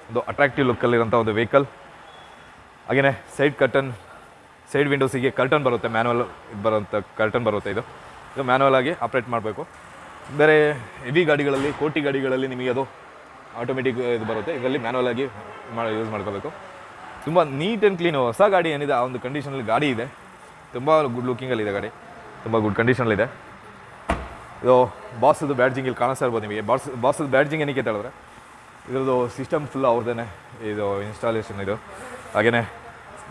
ಒಂದು ಅಟ್ರಾಕ್ಟಿವ್ ಲುಕ್ಕಲ್ಲಿರೋಂಥ ಒಂದು ವೆಹಿಕಲ್ ಹಾಗೆಯೇ ಸೈಡ್ ಕರ್ಟನ್ ಸೈಡ್ ವಿಂಡೋಸಿಗೆ ಕರ್ಟನ್ ಬರುತ್ತೆ ಮ್ಯಾನುವಲ್ ಬರೋಂಥ ಕರ್ಟನ್ ಬರುತ್ತೆ ಇದು. ಇದು ಮ್ಯಾನುವಲ್ ಆಗಿ ಆಪ್ರೇಟ್ ಮಾಡಬೇಕು. ಬೇರೆ ಹೆವಿ ಗಾಡಿಗಳಲ್ಲಿ, ಕೋಟಿ ಗಾಡಿಗಳಲ್ಲಿ ನಿಮಗೆ ಅದು ಆಟೋಮೆಟಿಕ್ ಇದು ಬರುತ್ತೆ. ಇದರಲ್ಲಿ ಮ್ಯಾನುವಲ್ ಆಗಿ ಮಾಡಿ ಯೂಸ್ ಮಾಡ್ಕೋಬೇಕು. ತುಂಬ ನೀಟ್ ಆ್ಯಂಡ್ ಕ್ಲೀನು ಹೊಸ ಗಾಡಿ ಏನಿದೆ, ಆ ಒಂದು ಕಂಡೀಷನಲ್ಲಿ ಗಾಡಿ ಇದೆ. ತುಂಬ ಗುಡ್ ಲುಕ್ಕಿಂಗಲ್ಲಿದೆ ಗಾಡಿ. ತುಂಬ ಗುಡ್ ಕಂಡೀಷನಲ್ಲಿದೆ ಇದು. ಬಾಸದು ಬ್ಯಾಡ್ಜಿಂಗ್ ಇಲ್ಲಿ ಕಾಣಿಸ್ತಾ ಇರ್ಬೋದು ನಿಮಗೆ. ಬಾಸ್, ಬಾಸದು ಬ್ಯಾಡ್ಜಿಂಗ್ ಏನಕ್ಕೆ ಹೇಳಿದ್ರೆ, ಇದ್ರದ್ದು ಸಿಸ್ಟಮ್ ಫುಲ್ ಅವ್ರದ್ದೇ ಇದು ಇನ್ಸ್ಟಾಲೇಷನ್ ಇದು. ಹಾಗೆಯೇ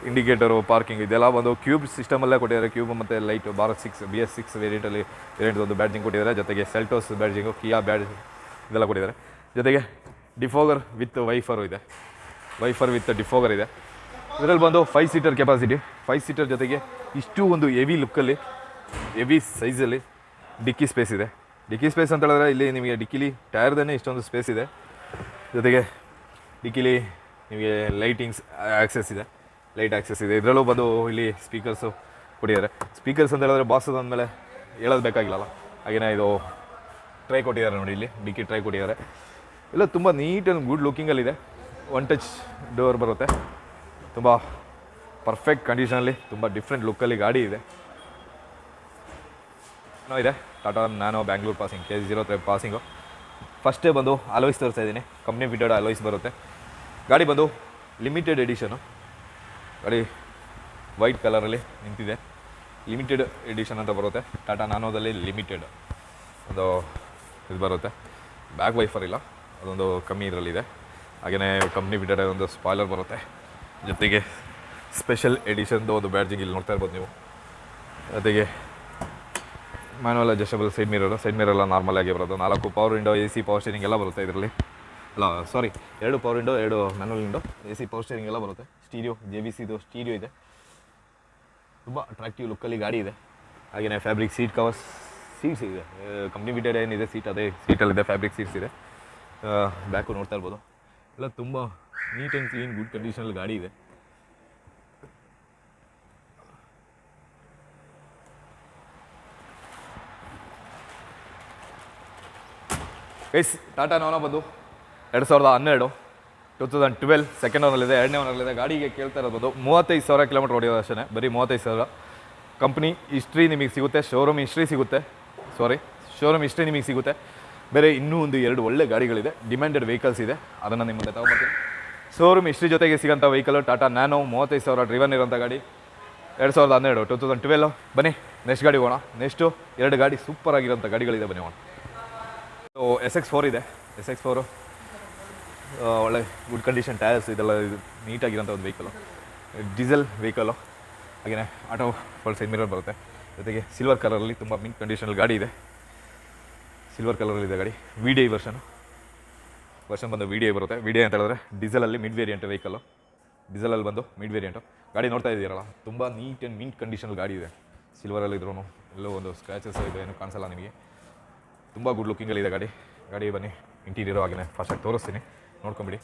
ಇಂಡಿಕೇಟರು ಪಾರ್ಕಿಂಗ್ ಇದೆಲ್ಲ ಒಂದು ಕ್ಯೂಬ್ ಸಿಸ್ಟಮಲ್ಲೇ ಕೊಟ್ಟಿದ್ದಾರೆ. ಕ್ಯೂಬ್ ಮತ್ತು light Bharat six B S six ವೇರಿಯಂಟಲ್ಲಿ variant ಒಂದು ಬ್ಯಾಡ್ಜಿಂಗ್ ಕೊಟ್ಟಿದ್ದಾರೆ. ಜೊತೆಗೆ ಸೆಲ್ಟೋಸ್ ಬ್ಯಾಡ್ಜಿಂಗು ಕಿಯಾ ಬ್ಯಾಡ್ ಇದೆಲ್ಲ ಕೊಟ್ಟಿದ್ದಾರೆ. ಜೊತೆಗೆ ಡಿಫೋಗರ್ ವಿತ್ ವೈಫರು ಇದೆ. ವೈಫರ್ ವಿತ್ ಡಿಫೋಗರ್ ಇದೆ. ಇದರಲ್ಲಿ ಬಂದು five seater capacity five seater ಜೊತೆಗೆ ಇಷ್ಟು ಒಂದು ಹೆವಿ ಲುಕ್ಕಲ್ಲಿ ಹೆವಿ ಸೈಜಲ್ಲಿ ಡಿಕ್ಕಿ ಸ್ಪೇಸ್ ಇದೆ. ಡಿಕ್ಕಿ ಸ್ಪೇಸ್ ಅಂತ ಹೇಳಿದ್ರೆ ಇಲ್ಲಿ ನಿಮಗೆ ಡಿಕ್ಕಿಲಿ ಟೈರ್ದೇ ಇಷ್ಟೊಂದು ಸ್ಪೇಸ್ ಇದೆ. ಜೊತೆಗೆ ಡಿಕ್ಕಿಲಿ ನಿಮಗೆ ಲೈಟಿಂಗ್ಸ್ ಆಕ್ಸೆಸ್ ಇದೆ. ಲೈಟ್ ಆಕ್ಸೆಸ್ ಇದೆ. ಇದರಲ್ಲೂ ಬಂದು ಇಲ್ಲಿ ಸ್ಪೀಕರ್ಸು ಕೊಟ್ಟಿದ್ದಾರೆ. ಸ್ಪೀಕರ್ಸ್ ಅಂತ ಹೇಳಿದ್ರೆ ಬಾಸ್ ಅಂದಮೇಲೆ ಹೇಳೋದು ಬೇಕಾಗಿಲ್ಲಲ್ಲ? ಹಾಗೆಯೇ ಇದು ಟ್ರೈ ಕೊಟ್ಟಿದ್ದಾರೆ ನೋಡಿ ಇಲ್ಲಿ. ಡಿಕ್ಕಿ ಟ್ರೈ ಕೊಟ್ಟಿದ್ದಾರೆ. ಎಲ್ಲ ತುಂಬ ನೀಟ್ ಆ್ಯಂಡ್ ಗುಡ್ ಲುಕ್ಕಿಂಗಲ್ಲಿದೆ ಒನ್ ಟಚ್ ಡೋರ್ ಬರುತ್ತೆ. ತುಂಬ ಪರ್ಫೆಕ್ಟ್ ಕಂಡೀಷನಲ್ಲಿ ತುಂಬ ಡಿಫ್ರೆಂಟ್ ಲುಕ್ಕಲ್ಲಿ ಗಾಡಿ ಇದೆ. ಏನೋ ಇದೆ. ಟಾಟಾ ನಾನು Bangalore passing K G zero three passing ಫಸ್ಟೇ ಬಂದು ಅಲೋಯ್ಸ್ ತೋರಿಸ್ತಾ ಇದ್ದೀನಿ. ಕಂಪ್ನಿ ಫಿಟೆಡ್ ಅಲೋಯ್ಸ್ ಬರುತ್ತೆ. ಗಾಡಿ ಬಂದು ಲಿಮಿಟೆಡ್ ಎಡಿಷನು ಗಾಡಿ ವೈಟ್ ಕಲರಲ್ಲಿ ನಿಂತಿದೆ. ಲಿಮಿಟೆಡ್ ಎಡಿಷನ್ ಅಂತ ಬರುತ್ತೆ. ಟಾಟಾ ನಾನೋದಲ್ಲಿ ಲಿಮಿಟೆಡ್ ಒಂದು ಇದು ಬರುತ್ತೆ. ಬ್ಯಾಕ್ ವೈಫರ್ ಇಲ್ಲ. ಅದೊಂದು ಕಮ್ಮಿ ಇದರಲ್ಲಿದೆ. ಹಾಗೆಯೇ ಕಂಪ್ನಿ ಬಿಟ್ಟರೆ ಒಂದು ಸ್ಪಾಯ್ಲರ್ ಬರುತ್ತೆ. ಜೊತೆಗೆ ಸ್ಪೆಷಲ್ ಎಡಿಷನ್ದು ಒಂದು ಬ್ಯಾಡ್ಜಿಂಗ್ ಇಲ್ಲಿ ನೋಡ್ತಾ ಇರ್ಬೋದು ನೀವು. ಜೊತೆಗೆ manual adjustable side mirror side mirror normal ಆಗಿ ಬರೋದು. ನಾಲ್ಕು power window A C power steering ಎಲ್ಲ ಬರುತ್ತೆ ಇದರಲ್ಲಿ. ಅಲ್ಲ ಸಾರಿ ಎರಡು ಪವರ್ ವಿಂಡೋ ಎರಡು manual window A C power steering ಎಲ್ಲ ಬರುತ್ತೆ. ಸ್ಟೀರಿಯೋ ಜೆ ಬಿ ಸಿದು ಸ್ಟೀರಿಯೋ ಇದೆ. ತುಂಬ ಅಟ್ರಾಕ್ಟಿವ್ ಲುಕ್ಕಲ್ಲಿ ಗಾಡಿ ಇದೆ. ಹಾಗೆಯೇ ಫ್ಯಾಬ್ರಿಕ್ ಸೀಟ್ ಕವರ್ಸ್ ಸೀಟ್ಸ್ ಇದೆ. ಕಂಪ್ನಿ ಬಿಟ್ಟರೆ ಏನಿದೆ ಸೀಟ್ ಅದೇ ಸೀಟಲ್ಲಿದೆ ಫ್ಯಾಬ್ರಿಕ್ ಸೀಟ್ಸ್ ಇದೆ. ಬ್ಯಾಕು ನೋಡ್ತಾ ಇರ್ಬೋದು. ಎಲ್ಲ ತುಂಬ ನೀಟ್ ಆ್ಯಂಡ್ ಕ್ಲೀನ್ ಗುಡ್ ಕಂಡೀಷನಲ್ಲಿ ಗಾಡಿ ಇದೆ. ಎಸ್ ಟಾಟಾ ನೋನ ಬಂದು. ಎರಡು ಸಾವಿರದ ಹನ್ನೆರಡು ಟೂ ತೌಸಂಡ್ ಟ್ವೆಲ್ ಸೆಕೆಂಡ್ ಓನಲ್ಲಿದೆ ಎರಡನೇ ಓನಲ್ಲಿದೆ ಗಾಡಿಗೆ ಕೇಳ್ತಾ ಇರ್ಬೋದು ಮೂವತ್ತೈದು ಸಾವಿರ ಕಿಲೋಮೀಟರ್ ಹೊಡೆಯೋದು ಅಷ್ಟೇ ಬರೀ ಮೂವತ್ತೈದು ಸಾವಿರ. ಕಂಪ್ನಿ ಹಿಸ್ಟ್ರಿ ನಿಮಗೆ ಸಿಗುತ್ತೆ. ಶೋರೂಮ್ ಹಿಸ್ಟ್ರಿ ಸಿಗುತ್ತೆ. ಸಾರಿ ಶೋರೂಮ್ ಹಿಸ್ಟ್ರಿ ನಿಮಗೆ ಸಿಗುತ್ತೆ. ಬೇರೆ ಇನ್ನೂ ಒಂದು ಎರಡು ಒಳ್ಳೆ ಗಾಡಿಗಳಿದೆ. ಡಿಮ್ಯಾಂಡೆಡ್ ವೆಹಿಕಲ್ಸ್ ಇದೆ. ಅದನ್ನು ನಿಮ್ಮ ಮುಂದೆ ತಗೊಂಬರ್ತೀನಿ ಶೋರೂಮ್ ಹಿಸ್ಟ್ರಿ ಜೊತೆಗೆ ಸಿಗೋಂಥ ವೆಹಿಕಲ್ ಟಾಟಾ ನ್ಯಾನೋ ಮೂವತ್ತೈದು ಸಾವಿರ ಡ್ರಿವನ್ ಇರೋಂಥ ಗಾಡಿ. ಎರಡು ಸಾವಿರದ ಹನ್ನೆರಡು ಟೂ ತೌಸಂಡ್ ಟ್ವೆಲ್ ಬನ್ನಿ ನೆಕ್ಸ್ಟ್ ಗಾಡಿ ಹೋಗೋಣ. ನೆಕ್ಸ್ಟು ಎರಡು ಗಾಡಿ ಸೂಪರ್ ಆಗಿರೋಂಥ ಗಾಡಿಗಳಿದೆ, ಬನ್ನಿ ಹೋಗೋಣ. ಸೊ ಎಸ್ ಎಕ್ಸ್ ಫೋರ್ ಇದೆ. ಎಸ್ ಎಕ್ಸ್ ಫೋರು ಒಳ್ಳೆ ಗುಡ್ ಕಂಡೀಷನ್ ಟೈರ್ಸ್ ಇದೆಲ್ಲ ಇದು ನೀಟಾಗಿರೋಂಥ ಒಂದು ವೆಹಿಕಲು ಡೀಸೆಲ್ ವೆಹಿಕಲು ಹಾಗೆಯೇ ಆಟೋ ಫೋಲ್ ಸೈಡ್ ಮಿರರ್ ಬರುತ್ತೆ. ಜೊತೆಗೆ ಸಿಲ್ವರ್ ಕಲರಲ್ಲಿ ತುಂಬ ಮಿಂಟ್ ಕಂಡೀಷನಲ್ಲಿ ಗಾಡಿ ಇದೆ. ಸಿಲ್ವರ್ ಕಲರಲ್ಲಿದೆ ಗಾಡಿ. V D I version version ಬಂದು ವಿ ಡಿ ಐ ಬರುತ್ತೆ. ವಿ ಡಿ ಐ ಅಂತ ಹೇಳಿದ್ರೆ ಡೀಸೆಲಲ್ಲಿ ಮಿಡ್ ವೇರಿಯಂಟ್ ವೆಹಿಕಲ್ಲು ಡೀಸೆಲಲ್ಲಿ ಬಂದು ಮಿಡ್ ವೇರಿಯಂಟು ಗಾಡಿ ನೋಡ್ತಾ ಇದ್ದೀರಲ್ಲ, ತುಂಬ ನೀಟ್ ಆ್ಯಂಡ್ ಮಿಂಟ್ ಕಂಡೀಷನಲ್ಲಿ ಗಾಡಿ ಇದೆ. ಸಿಲ್ವರಲ್ಲಿ ಇದ್ರೂ ಎಲ್ಲೋ ಒಂದು ಸ್ಕ್ರ್ಯಾಚಸ್ ಇದೆ, ಏನು ಕಾಣಿಸಲ್ಲ ನಿಮಗೆ. ತುಂಬ ಗುಡ್ ಲುಕ್ಕಿಂಗಲ್ಲಿದೆ ಗಾಡಿ. ಗಾಡಿ ಬನ್ನಿ ಇಂಟೀರಿಯರು ಆಗಿನೇ ಫಾಸ್ಟಾಗಿ ತೋರಿಸ್ತೀನಿ. ನೋಡ್ಕೊಂಬಿಡಿ.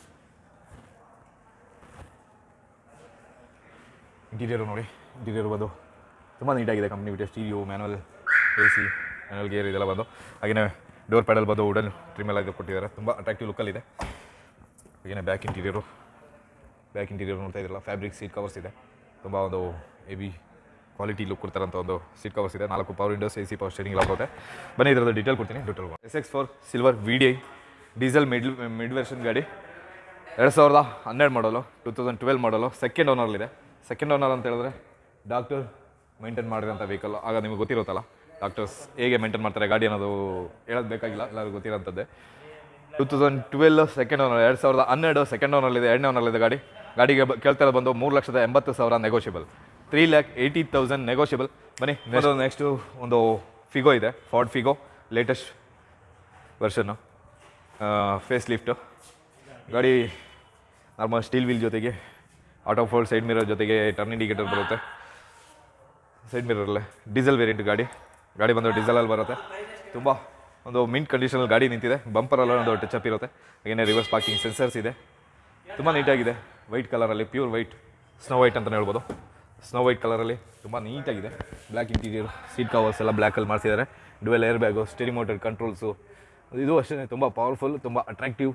ಇಂಟೀರಿಯರು ನೋಡಿ ಇಂಟೀರಿಯರ್ ಬಂದು ತುಂಬ ನೀಟಾಗಿದೆ company fitted stereo manual A C manual gear ಇದೆಲ್ಲ ಬಂದು. ಹಾಗೆಯೇ ಡೋರ್ ಪ್ಯಾಡಲ್ ಬಂದು ವುಡನ್ ಟ್ರಿಮ್ ಎಲ್ಲ ಕೊಟ್ಟಿದ್ದಾರೆ. ತುಂಬ ಅಟ್ರಾಕ್ಟಿವ್ ಲುಕ್ಕಲ್ಲಿದೆ ಹಾಗೆಯೇ ಬ್ಯಾಕ್ ಇಂಟೀರಿಯರು ಬ್ಯಾಕ್ ಇಂಟೀರಿಯರ್ ನೋಡ್ತಾ ಇದ್ರಲ್ಲ ಫ್ಯಾಬ್ರಿಕ್ ಸೀಟ್ ಕವರ್ಸ್ ಇದೆ. ತುಂಬ ಒಂದು ಹೆವಿ ಕ್ವಾಲಿಟಿ ಲುಕ್ ಕೊಡ್ತಾರಂಥ ಒಂದು ಸೀಟ್ ಕವರ್ಸ್ ಇದೆ. ನಾಲ್ಕು power windows A C power steering ಎಲ್ಲ ಬರುತ್ತೆ. ಬನ್ನಿ ಇದರದ್ದು ಡೀಟೇಲ್ ಕೊಡ್ತೀನಿ detail S X four silver V D I diesel mid mid version ಗಾಡಿ. ಎರಡು ಸಾವಿರದ ಹನ್ನೆರಡು ಮಾಡಲು ಟೂ ತೌಸಂಡ್ ಟ್ವೆಲ್ ಮಾಡಲು ಸೆಕೆಂಡ್ ಓನರ್ಲಿದೆ ಸೆಕೆಂಡ್ ಓನರ್ ಅಂತ ಹೇಳಿದ್ರೆ ಡಾಕ್ಟರ್ ಮೈಂಟೈನ್ ಮಾಡಿರೋಂಥ ವೆಹಿಕಲ್ ಆಗ ನಿಮಗೆ ಗೊತ್ತಿರುತ್ತಲ್ಲ ಡಾಕ್ಟರ್ಸ್ ಹೇಗೆ ಮೇಂಟೈನ್ ಮಾಡ್ತಾರೆ ಗಾಡಿ ಅನ್ನೋದು ಹೇಳೋದು ಬೇಕಾಗಿಲ್ಲ ಎಲ್ಲರಿಗೂ ಗೊತ್ತಿರೋಂಥದ್ದೇ two thousand twelve second owner ಎರಡು ಸಾವಿರದ ಹನ್ನೆರಡು ಸೆಕೆಂಡ್ ಓನರ್ಲಿದೆ ಎರಡನೇ ಓನರ್ಲಿದೆ ಗಾಡಿ. ಗಾಡಿಗೆ ಬ- ಕೇಳ್ತಾ ಬಂದು ಮೂರು ಲಕ್ಷದ ಎಂಬತ್ತು ಸಾವಿರ negotiable three lakh eighty thousand negotiable ಬನ್ನಿ ನೆಕ್ಸ್ಟ್ ನೆಕ್ಸ್ಟು ಒಂದು ಫಿಗೋ ಇದೆ Ford Figo latest version facelift ಗಾಡಿ ನಾರ್ಮಲ್ ಸ್ಟೀಲ್ ವೀಲ್ ಜೊತೆಗೆ ಆಟೋ ಫೋಲ್ಡ್ ಸೈಡ್ ಮಿರರ್ ಜೊತೆಗೆ ಟರ್ನ್ ಇಂಡಿಕೇಟರ್ ಬರುತ್ತೆ. ಸೈಡ್ ಮಿರರಲ್ಲೇ ಡೀಸೆಲ್ ವೇರಿಯಂಟ್ ಗಾಡಿ. ಗಾಡಿ ಬಂದು ಡೀಸೆಲಲ್ಲಿ ಬರುತ್ತೆ. ತುಂಬ ಒಂದು ಮಿಂಟ್ ಕಂಡೀಷನಲ್ಲಿ ಗಾಡಿ ನಿಂತಿದೆ. ಬಂಪರಲ್ಲ ಒಂದು ಟಚಪ್ ಇರುತ್ತೆ. ಹಾಗೆಯೇ ರಿವರ್ಸ್ ಪಾರ್ಕಿಂಗ್ ಸೆನ್ಸರ್ಸ್ ಇದೆ. ತುಂಬ ನೀಟಾಗಿದೆ ವೈಟ್ ಕಲರಲ್ಲಿ ಪ್ಯೂರ್ ವೈಟ್ ಸ್ನೋ ವೈಟ್ ಅಂತಲೇ ಹೇಳ್ಬೋದು. ಸ್ನೋ ವೈಟ್ ಕಲರಲ್ಲಿ ತುಂಬ ನೀಟಾಗಿದೆ ಬ್ಲ್ಯಾಕ್ ಇಂಟೀರಿಯರ್ ಸೀಟ್ ಕವರ್ಸ್ ಎಲ್ಲ ಬ್ಲ್ಯಾಕಲ್ಲಿ ಮಾಡಿಸಿದ್ದಾರೆ. Dual air bag steering mounted controls ಇದು ಅಷ್ಟೇ, ತುಂಬ ಪವರ್ಫುಲ್ ತುಂಬ ಅಟ್ರಾಕ್ಟಿವ್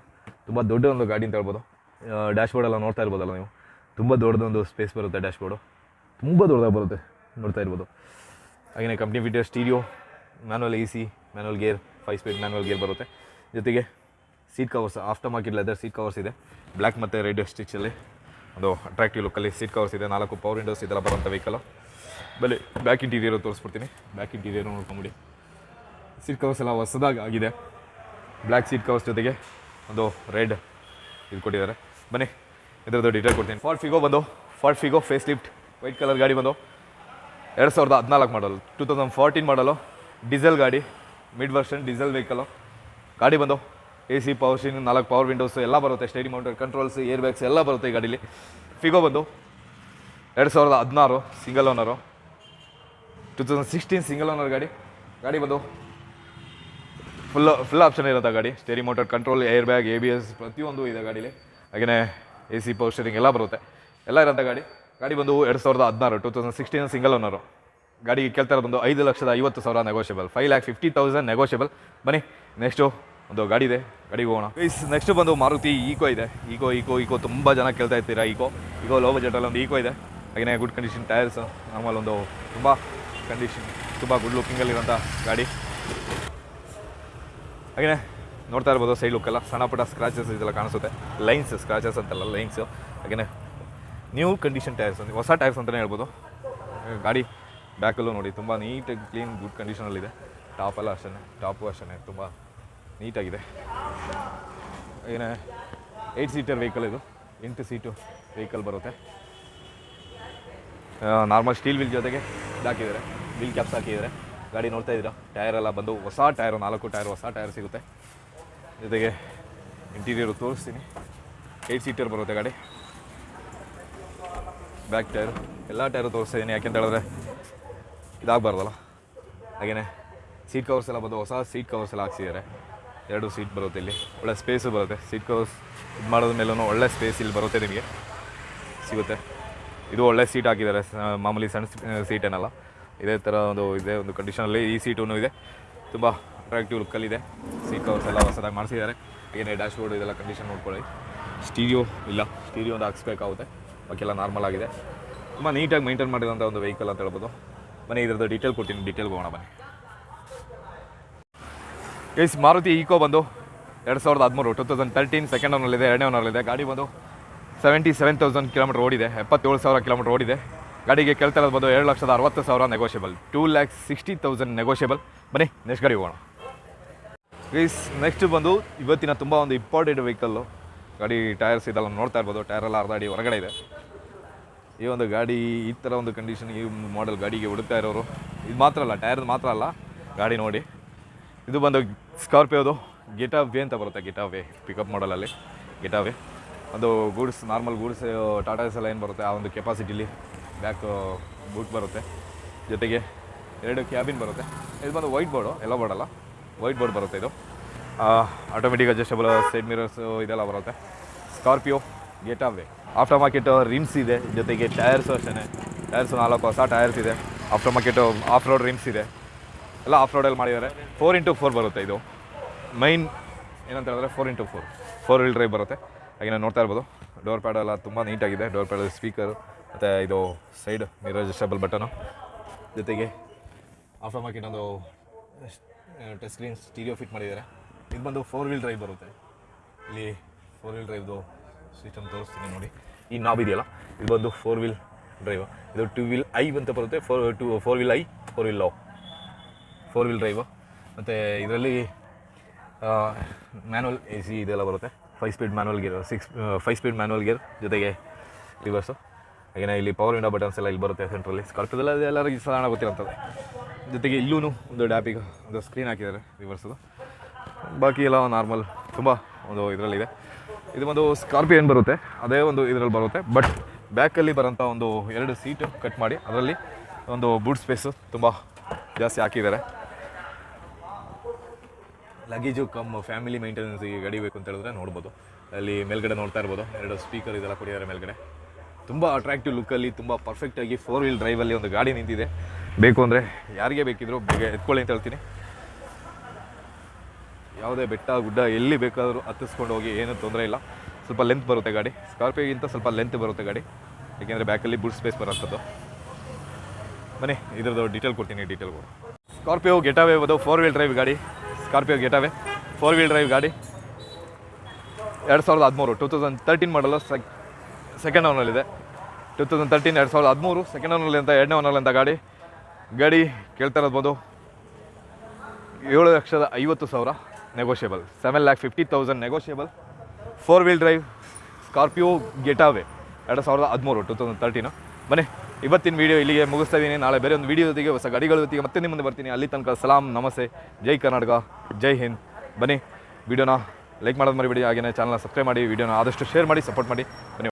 ತುಂಬ ದೊಡ್ಡ ಒಂದು ಗಾಡಿ ಅಂತ ಹೇಳ್ಬೋದು. ಡ್ಯಾಶ್ಬೋರ್ಡ್ ಎಲ್ಲ ನೋಡ್ತಾ ಇರ್ಬೋದಲ್ಲ ನೀವು? ತುಂಬ ದೊಡ್ಡದೊಂದು ಸ್ಪೇಸ್ ಬರುತ್ತೆ ಡ್ಯಾಶ್ಬೋರ್ಡು ತುಂಬ ದೊಡ್ಡದಾಗಿ ಬರುತ್ತೆ, ನೋಡ್ತಾ ಇರ್ಬೋದು. ಹಾಗೆಯೇ company fitted stereo manual A C manual gear five speed manual gear ಬರುತ್ತೆ. ಜೊತೆಗೆ seat covers aftermarket leather seat covers ಇದೆ. ಬ್ಲ್ಯಾಕ್ ಮತ್ತು ರೆಡ್ ಸ್ಟಿಚಲ್ಲಿ ಒಂದು ಅಟ್ರಾಕ್ಟಿವ್ ಲುಕ್ಕಲ್ಲಿ ಸೀಟ್ ಕವರ್ಸ್ ಇದೆ. ನಾಲ್ಕು ಪವರ್ ವಿಂಡೋಸ್ ಇದೆಲ್ಲ ಬರೋಂಥ ವೆಹಿಕಲ್ ಬಲ್ಲಿ ಬ್ಯಾಕ್ ಇಂಟೀರಿಯರ್ ತೋರಿಸ್ಬಿಡ್ತೀನಿ. ಬ್ಯಾಕ್ ಇಂಟೀರಿಯರ್ ನೋಡ್ಕೊಂಬಿಡಿ. ಸೀಟ್ ಕವರ್ಸ್ ಎಲ್ಲ ಹೊಸದಾಗಿ ಆಗಿದೆ. ಬ್ಲ್ಯಾಕ್ ಸೀಟ್ ಕವರ್ಸ್ ಜೊತೆಗೆ ಒಂದು ರೆಡ್ ಇದು ಕೊಟ್ಟಿದ್ದಾರೆ. ಬನ್ನಿ, ಇದ್ರದ್ದು ಡೀಟೇಲ್ ಕೊಡ್ತೀನಿ. ಫಾರ್ಟ್ ಫಿಗೋ ಬಂದು Ford Figo facelift white colour ಗಾಡಿ ಬಂದು ಎರಡು ಸಾವಿರದ ಹದಿನಾಲ್ಕು ಮಾಡಲು ಟೂ ತೌಸಂಡ್ ಫೋರ್ಟೀನ್ ಮಾಡಲು ಡೀಸೆಲ್ ಗಾಡಿ ಮಿಡ್ ವರ್ಷನ್ ಡೀಸೆಲ್ ವೆಹಿಕಲು ಗಾಡಿ ಬಂದು ಎ ಸಿ ಪವರ್ ಸ್ಟೀನ್ ನಾಲ್ಕು ಪವರ್ ವಿಂಡೋಸ್ ಎಲ್ಲ ಬರುತ್ತೆ. ಸ್ಟೇಡಿ ಮೌಂಟರ್ ಕಂಟ್ರೋಲ್ಸ್ ಏರ್ ಬ್ಯಾಗ್ಸ್ ಎಲ್ಲ ಬರುತ್ತೆ ಈ ಗಾಡೀಲಿ. ಫಿಗೋ ಬಂದು ಎರಡು ಸಾವಿರದ ಹದಿನಾರು single owner two thousand sixteen single owner ಗಾಡಿ. ಗಾಡಿ ಬಂದು ಫುಲ್ ಫುಲ್ ಆಪ್ಷನ್ ಇರುತ್ತೆ ಗಾಡಿ. Steering mounted control air bag A B S ಪ್ರತಿಯೊಂದು ಇದೆ ಗಾಡೀಲಿ. ಹಾಗೆಯೇ ಎ ಸಿ ಪವರ್ ಸ್ಟೇರಿಂಗ್ ಎಲ್ಲ ಬರುತ್ತೆ. ಎಲ್ಲ ಇರೋಂಥ ಗಾಡಿ. ಗಾಡಿ ಬಂದು ಎರಡು ಸಾವಿರದ ಹದಿನಾರು two thousand sixteen single owner ಗಾಡಿಗೆ ಕೇಳ್ತಾ ಇರೋದು ಒಂದು ಐದು ಲಕ್ಷದ ಐವತ್ತು ಸಾವಿರ negotiable five lakh fifty thousand negotiable ಬನ್ನಿ ನೆಕ್ಸ್ಟು ಒಂದು ಗಾಡಿ ಇದೆ. ಗಾಡಿಗೆ ಹೋಗೋಣ. ನೆಕ್ಸ್ಟ್ ಬಂದು ಮಾರುತಿ ಈಕೋ ಇದೆ. ಈಕೋ ಈಕೋ ಈಕೋ ತುಂಬ ಜನ ಕೇಳ್ತಾ ಇರ್ತೀರಾ ಈಕೋ ಈಕೋ ಲೋ ಬಜೆಟಲ್ಲಿ ಒಂದು ಈಕೋ ಇದೆ. ಹಾಗೆಯೇ ಗುಡ್ ಕಂಡೀಷನ್ ಟೈರ್ಸ್ ನಾರ್ಮಲ್ ಒಂದು ತುಂಬ ಕಂಡೀಷನ್ ತುಂಬ ಗುಡ್ ಲುಕ್ಕಿಂಗಲ್ಲಿರೋಂಥ ಗಾಡಿ. ಹಾಗೆಯೇ ನೋಡ್ತಾ ಇರ್ಬೋದು ಸೈಡ್ ಲುಕ್ಕೆಲ್ಲ ಸಣ್ಣ ಪುಟ್ಟ ಸ್ಕ್ರಾಚಸ್ ಇದೆಲ್ಲ ಕಾಣಿಸುತ್ತೆ. ಲೈನ್ಸ್ ಸ್ಕ್ರಾಚಸ್ ಅಂತಲ್ಲ ಲೈನ್ಸು ಹಾಗೆಯೇ ನ್ಯೂ ಕಂಡೀಷನ್ ಟೈರ್ಸ್ ಅಂತ, ಹೊಸ ಟೈರ್ಸ್ ಅಂತಲೇ ಹೇಳ್ಬೋದು. ಗಾಡಿ ಬ್ಯಾಕಲ್ಲೂ ನೋಡಿ, ತುಂಬ ನೀಟಾಗಿ ಕ್ಲೀನ್ ಗುಡ್ ಕಂಡೀಷನಲ್ಲಿದೆ ಟಾಪೆಲ್ಲ ಅಷ್ಟೇ ಟಾಪು ಅಷ್ಟೇ ತುಂಬ ನೀಟಾಗಿದೆ ಏನೇ ಏಯ್ಟ್ ಸೀಟರ್ ವೆಹಿಕಲ್ ಇದು, ಎಂಟು ಸೀಟು ವೆಹಿಕಲ್ ಬರುತ್ತೆ. ನಾರ್ಮಲ್ ಸ್ಟೀಲ್ ವಿಲ್ ಜೊತೆಗೆ ಹಾಕಿದ್ದಾರೆ ವಿಲ್ ಕ್ಯಾಪ್ಸ್ ಹಾಕಿದ್ದಾರೆ. ಗಾಡಿ ನೋಡ್ತಾ ಇದ್ದೀರಾ? ಟೈರ್ ಎಲ್ಲ ಬಂದು ಹೊಸ ಟೈರು, ನಾಲ್ಕು ಟೈರ್, ಹೊಸ ಟೈರ್ ಸಿಗುತ್ತೆ. ಜೊತೆಗೆ ಇಂಟೀರಿಯರು ತೋರಿಸ್ತೀನಿ. ಏಯ್ಟ್ ಸೀಟರ್ ಬರುತ್ತೆ ಗಾಡಿ. ಬ್ಯಾಕ್ ಟೈರ್ ಎಲ್ಲ ಟೈರು ಯಾಕೆ ಯಾಕೆಂತ ಹೇಳಿದ್ರೆ ಇದಾಗಬಾರ್ದಲ್ಲ. ಹಾಗೆಯೇ ಸೀಟ್ ಕವರ್ಸ್ ಎಲ್ಲ ಬಂದು ಹೊಸ ಸೀಟ್ ಕವರ್ಸ್ ಎಲ್ಲ ಹಾಕ್ಸಿದ್ದಾರೆ. ಎರಡು ಸೀಟ್ ಬರುತ್ತೆ ಇಲ್ಲಿ. ಒಳ್ಳೆ ಸ್ಪೇಸು ಬರುತ್ತೆ. ಸೀಟ್ ಕವರ್ಸ್ ಇದು ಮಾಡೋದ ಮೇಲೂ ಒಳ್ಳೆ ಸ್ಪೇಸ್ ಇಲ್ಲಿ ಬರುತ್ತೆ ನಿಮಗೆ. ಸಿಗುತ್ತೆ. ಇದು ಒಳ್ಳೆ ಸೀಟ್ ಹಾಕಿದ್ದಾರೆ. ಮಾಮೂಲಿ ಸಣ್ಣ ಸೀಟ್ ಏನಲ್ಲ. ಇದೇ ಥರ ಒಂದು ಇದೆ, ಒಂದು ಕಂಡೀಷನಲ್ಲಿ ಈ ಸೀಟೂ ಇದೆ. ತುಂಬ ಅಟ್ರಾಕ್ಟಿವ್ ಲುಕ್ಕಲ್ಲಿದೆ ಸೀಟ್ ಕವರ್ಸ್ ಎಲ್ಲ ಹೊಸದಾಗಿ ಮಾಡಿಸಿದ್ದಾರೆ. ಏನೇ ಡ್ಯಾಶ್ ಬೋರ್ಡ್ ಇದೆಲ್ಲ ಕಂಡೀಷನ್ ನೋಡ್ಕೊಳ್ಳಿ. ಸ್ಟೀರಿಯೋ ಇಲ್ಲ. ಸ್ಟೀರಿಯೋ ಒಂದು ಹಾಕ್ಸ್ಬೇಕಾಗುತ್ತೆ. ಎಲ್ಲ ನಾರ್ಮಲ್ ಆಗಿದೆ. ತುಂಬ ನೀಟಾಗಿ ಮೈಂಟೈನ್ ಮಾಡಿರೋಂಥ ಒಂದು ವೆಹಿಕಲ್ ಅಂತ ಹೇಳ್ಬೋದು. ಮನೆ ಇದ್ರದ್ದು ಡೀಟೇಲ್ ಕೊಡ್ತೀನಿ. ಡೀಟೇಲ್ ಹೋಗೋಣ ಬನ್ನಿ. ಎಸ್ ಮಾರುತಿ ಈಕೋ ಬಂದು ಎರಡು ಸಾವಿರದ ಹದಿಮೂರು ಟೂ ತೌಸಂಡ್ ತರ್ಟೀನ್ ಸೆಕೆಂಡ್ ಓನಲ್ಲಿದೆ ಎರಡನೇ ಓನರ್ಲ್ಲಿದೆ ಗಾಡಿ ಬಂದು ಸೆವೆಂಟಿ ಸೆವೆನ್ ತೌಸಂಡ್ ಕಿಲೋಮೀಟರ್ ಓಡಿದೆ. ಎಪ್ಪತ್ತೇಳು ಸಾವಿರ ಕಿಲೋಮೀಟರ್ ಓಡಿದೆ. ಗಾಡಿಗೆ ಕೇಳ್ತಾ ಬಂದು ಎರಡು ಲಕ್ಷದ ಅರವತ್ತು ಸಾವಿರ negotiable two lakhs sixty thousand negotiable ಬನ್ನಿ ನೆಕ್ಸ್ಟ್ ಗಾಡಿ ಹೋಗೋಣ. ಪ್ಲೀಸ್ ನೆಕ್ಸ್ಟ್ ಬಂದು ಇವತ್ತಿನ ತುಂಬ ಒಂದು ಇಂಪಾರ್ಟೆಂಟ್ ವೆಹಿಕಲ್ಲು ಗಾಡಿ ಟೈರ್ಸ್ ಇದೆಲ್ಲ ನೋಡ್ತಾ ಇರ್ಬೋದು. ಟೈರ್ ಎಲ್ಲ ಅರ್ಧ ಅಡಿ ಹೊರಗಡೆ ಇದೆ. ಈ ಒಂದು ಗಾಡಿ ಈ ಥರ ಒಂದು ಕಂಡೀಷನ್ ಈ ಮಾಡೆಲ್ ಗಾಡಿಗೆ ಹುಡುಕ್ತಾ ಇರೋರು. ಇದು ಮಾತ್ರ ಅಲ್ಲ ಟೈರ್ ಮಾತ್ರ ಅಲ್ಲ. ಗಾಡಿ ನೋಡಿ. ಇದು ಬಂದು ಸ್ಕಾರ್ಪಿಯೋದು ಗೆಟಾ ವೇ ಅಂತ ಬರುತ್ತೆ. ಗೆಟಾ ವೇ ಪಿಕಪ್ ಮಾಡಲಲ್ಲಿ ಗೆಟಾ ವೇ ಒಂದು ಗೂಡ್ಸ್ ನಾರ್ಮಲ್ ಗೂಡ್ಸ್ ಟಾಟಾಸ್ ಎಲ್ಲ ಏನು ಬರುತ್ತೆ? ಆ ಒಂದು ಕೆಪಾಸಿಟಿಲಿ ಬ್ಯಾಕ್ ಬೂಟ್ ಬರುತ್ತೆ. ಜೊತೆಗೆ ಎರಡು ಕ್ಯಾಬಿನ್ ಬರುತ್ತೆ. ಇದು ಬಂದು ವೈಟ್ ಬೋರ್ಡು ಎಲ್ಲ ಬೋರ್ಡ್ ವೈಟ್ ಬೋರ್ಡ್ ಬರುತ್ತೆ ಇದು. ಆಟೋಮೆಟಿಕ್ ಅಡ್ಜಸ್ಟಬಲ್ ಸೈಡ್ ಮಿರರ್ಸ್ ಇದೆಲ್ಲ ಬರುತ್ತೆ. Scorpio getaway after market rims ಇದೆ. ಜೊತೆಗೆ ಟೈರ್ಸ್ ಅಷ್ಟೇ ಟೈರ್ಸ್ ನಾಲ್ಕು ಹೊಸ ಟೈರ್ಸ್ ಇದೆ. After market off road rims ಇದೆ. ಎಲ್ಲ ಆಫ್ ರೋಡಲ್ಲಿ ಮಾಡಿದ್ದಾರೆ. ಫೋರ್ ಇಂಟು ಫೋರ್ ಬರುತ್ತೆ ಇದು. ಮೈನ್ ಏನಂತ ಹೇಳಿದ್ರೆ four into four four wheel drive ಬರುತ್ತೆ. ಹಾಗೆ ನಾನು ನೋಡ್ತಾ ಇರ್ಬೋದು. ಡೋರ್ ಪ್ಯಾಡ್ ಎಲ್ಲ ತುಂಬ ನೀಟಾಗಿದೆ ಡೋರ್ ಪ್ಯಾಡ್ ಸ್ಪೀಕರ್ ಮತ್ತು ಇದು ಸೈಡ್ ಮಿರರ್ ಅಡ್ಜಸ್ಟಬಲ್ ಬಟನು ಜೊತೆಗೆ ಆಫ್ಟರ್ ಮಾರ್ಕೆಟ್ ಒಂದು ಟಚ್ ಸ್ಕ್ರೀನ್ ಸ್ಟೀರಿಯೋ ಫಿಟ್ ಮಾಡಿದ್ದಾರೆ. ಇದು ಬಂದು ಫೋರ್ ವೀಲ್ ಡ್ರೈವ್ ಬರುತ್ತೆ. ಇಲ್ಲಿ ಫೋರ್ ವೀಲ್ ಡ್ರೈವ್ದು ಸಿಸ್ಟಮ್ ತೋರಿಸ್ತೀನಿ ನೋಡಿ. ಈ ನಾಬ್ ಇದೆಯಲ್ಲ? ಇದು ಬಂದು ಫೋರ್ ವೀಲ್ ಡ್ರೈವ್ ಇದು ಟೂ ವೀಲ್ ಐ ಅಂತ ಬರುತ್ತೆ. Four to four wheel high four wheel low four wheel drive ಮತ್ತು ಇದರಲ್ಲಿ ಮ್ಯಾನುವಲ್ ಎ ಸಿ ಇದೆಲ್ಲ ಬರುತ್ತೆ. Five speed manual gear six five speed manual gear ಜೊತೆಗೆ ರಿವರ್ಸು ಹಾಗೆಯೇ ಇಲ್ಲಿ ಪವರ್ ವಿಂಡೋ ಬಟನ್ಸ್ ಎಲ್ಲ ಇಲ್ಲಿ ಬರುತ್ತೆ ಸೆಂಟ್ರಲ್ಲಿ ಸ್ಕಾರ್ಪಿಯೋದಲ್ಲ ಎಲ್ಲರಿಗೂ ಸಾಧಾರಣ ಗೊತ್ತಿರುತ್ತದೆ ಜೊತೆಗೆ ಇಲ್ಲೂ ಒಂದು ಡ್ಯಾಪಿಗೆ ಒಂದು ಸ್ಕ್ರೀನ್ ಹಾಕಿದ್ದಾರೆ ರಿವರ್ಸದು ಬಾಕಿ ಎಲ್ಲ ನಾರ್ಮಲ್ ತುಂಬ ಒಂದು ಇದರಲ್ಲಿದೆ ಇದು. ಒಂದು ಸ್ಕಾರ್ಪಿಯೋ ಏನು ಬರುತ್ತೆ, ಅದೇ ಒಂದು ಇದರಲ್ಲಿ ಬರುತ್ತೆ. ಬಟ್ ಬ್ಯಾಕಲ್ಲಿ ಬರೋಂಥ ಒಂದು ಎರಡು ಸೀಟು ಕಟ್ ಮಾಡಿ, ಅದರಲ್ಲಿ ಒಂದು ಬೂಟ್ ಸ್ಪೇಸು ತುಂಬ ಜಾಸ್ತಿ ಹಾಕಿದ್ದಾರೆ. ಲಗೇಜು ಕಮ್ ಫ್ಯಾಮಿಲಿ ಮೇಂಟೆನೆನ್ಸಿಗೆ ಗಾಡಿ ಬೇಕು ಅಂತ ಹೇಳಿದ್ರೆ ನೋಡ್ಬೋದು. ಅಲ್ಲಿ ಮೇಲ್ಗಡೆ ನೋಡ್ತಾ ಇರ್ಬೋದು. ಎರಡು ಸ್ಪೀಕರ್ ಇದೆಲ್ಲ ಕೊಡಿದ್ದಾರೆ ಮೇಲ್ಗಡೆ. ತುಂಬ ಅಟ್ರಾಕ್ಟಿವ್ ಲುಕ್ಕಲ್ಲಿ ತುಂಬ ಪರ್ಫೆಕ್ಟಾಗಿ ಫೋರ್ ವೀಲ್ ಡ್ರೈವಲ್ಲಿ ಒಂದು ಗಾಡಿ ನಿಂತಿದೆ. ಬೇಕು ಅಂದರೆ ಯಾರಿಗೆ ಬೇಕಿದ್ರು ಬೇಗ ಎತ್ಕೊಳ್ಳಿ ಅಂತ ಹೇಳ್ತೀನಿ. ಯಾವುದೇ ಬೆಟ್ಟ, ಗುಡ್ಡ ಎಲ್ಲಿ ಬೇಕಾದರೂ ಹತ್ತಿಸ್ಕೊಂಡು ಹೋಗಿ, ಏನೂ ತೊಂದರೆ ಇಲ್ಲ. ಸ್ವಲ್ಪ ಲೆಂತ್ ಬರುತ್ತೆ ಗಾಡಿ. ಸ್ಕಾರ್ಪಿಯೋಗಿಂತ ಸ್ವಲ್ಪ ಲೆಂತ್ ಬರುತ್ತೆ ಗಾಡಿ. ಏಕೆಂದರೆ ಬ್ಯಾಕಲ್ಲಿ ಬುಡ್ ಸ್ಪೇಸ್ ಬರೋಂಥದ್ದು ಬನ್ನಿ, ಇದ್ರದ್ದು ಡೀಟೇಲ್ ಕೊಡ್ತೀನಿ ಡೀಟೇಲ್ ಸ್ಕಾರ್ಪಿಯೋ ಗೆಟಾವೆ ಅದು ಫೋರ್ ವೀಲ್ ಡ್ರೈವ್ ಗಾಡಿ. Scorpio getaway four wheel drive ಗಾಡಿ. ಎರಡು ಸಾವಿರದ ಹದಿಮೂರು ಟೂ ತೌಸಂಡ್ ತರ್ಟೀನ್ ಮಾಡಲು ಸೆಕ್ ಸೆಕೆಂಡ್ ಓನಲ್ಲಿದೆ ಟೂ ತೌಸಂಡ್ ತರ್ಟೀನ್ ಎರಡು ಸಾವಿರದ ಹದಿಮೂರು ಸೆಕೆಂಡ್ ಓನಲ್ಲಿ ಅಂತ, ಎರಡನೇ ಓನಲ್ಲಿ ಅಂತ ಗಾಡಿ. ಗಾಡಿ ಕೇಳ್ತಾ ಇರ್ಬೋದು ಏಳು ಲಕ್ಷದ ಐವತ್ತು ಸಾವಿರ negotiable seven lakh fifty thousand negotiable four wheel drive Scorpio getaway ಎರಡು ಸಾವಿರದ ಹದಿಮೂರು ಟೂ ತೌಸಂಡ್ ತರ್ಟೀನು ಬನ್ನಿ, ಇವತ್ತಿನ ವೀಡಿಯೋ ಇಲ್ಲಿಗೆ ಮುಗಿಸ್ತಾ ಇದ್ದೀನಿ. ನಾಳೆ ಬೇರೆ ಒಂದು ವೀಡಿಯೋ ಜೊತೆಗೆ, ಹೊಸ ಗಾಡಿಗಳ ಜೊತೆಗೆ ಮತ್ತೆ ನಿಮ್ಮ ಮುಂದೆ ಬರ್ತೀನಿ. ಅಲ್ಲಿ ತನಕ ಸಲಾಂ, ನಮಸ್ತೆ. ಜೈ ಕರ್ನಾಟಕ, ಜೈ ಹಿಂದ್. ಬನ್ನಿ ವಿಡಿಯೋನ ಲೈಕ್ ಮಾಡೋದು ಮರಿಬೇಡಿ. ಹಾಗೆಯೇ ಚಾನಲ್ನ ಸಬ್ಸ್ಕ್ರೈಬ್ ಮಾಡಿ ವಿಡಿಯೋನ ಆದಷ್ಟು ಶೇರ್ ಮಾಡಿ ಸಪೋರ್ಟ್ ಮಾಡಿ. ಬನ್ನಿ.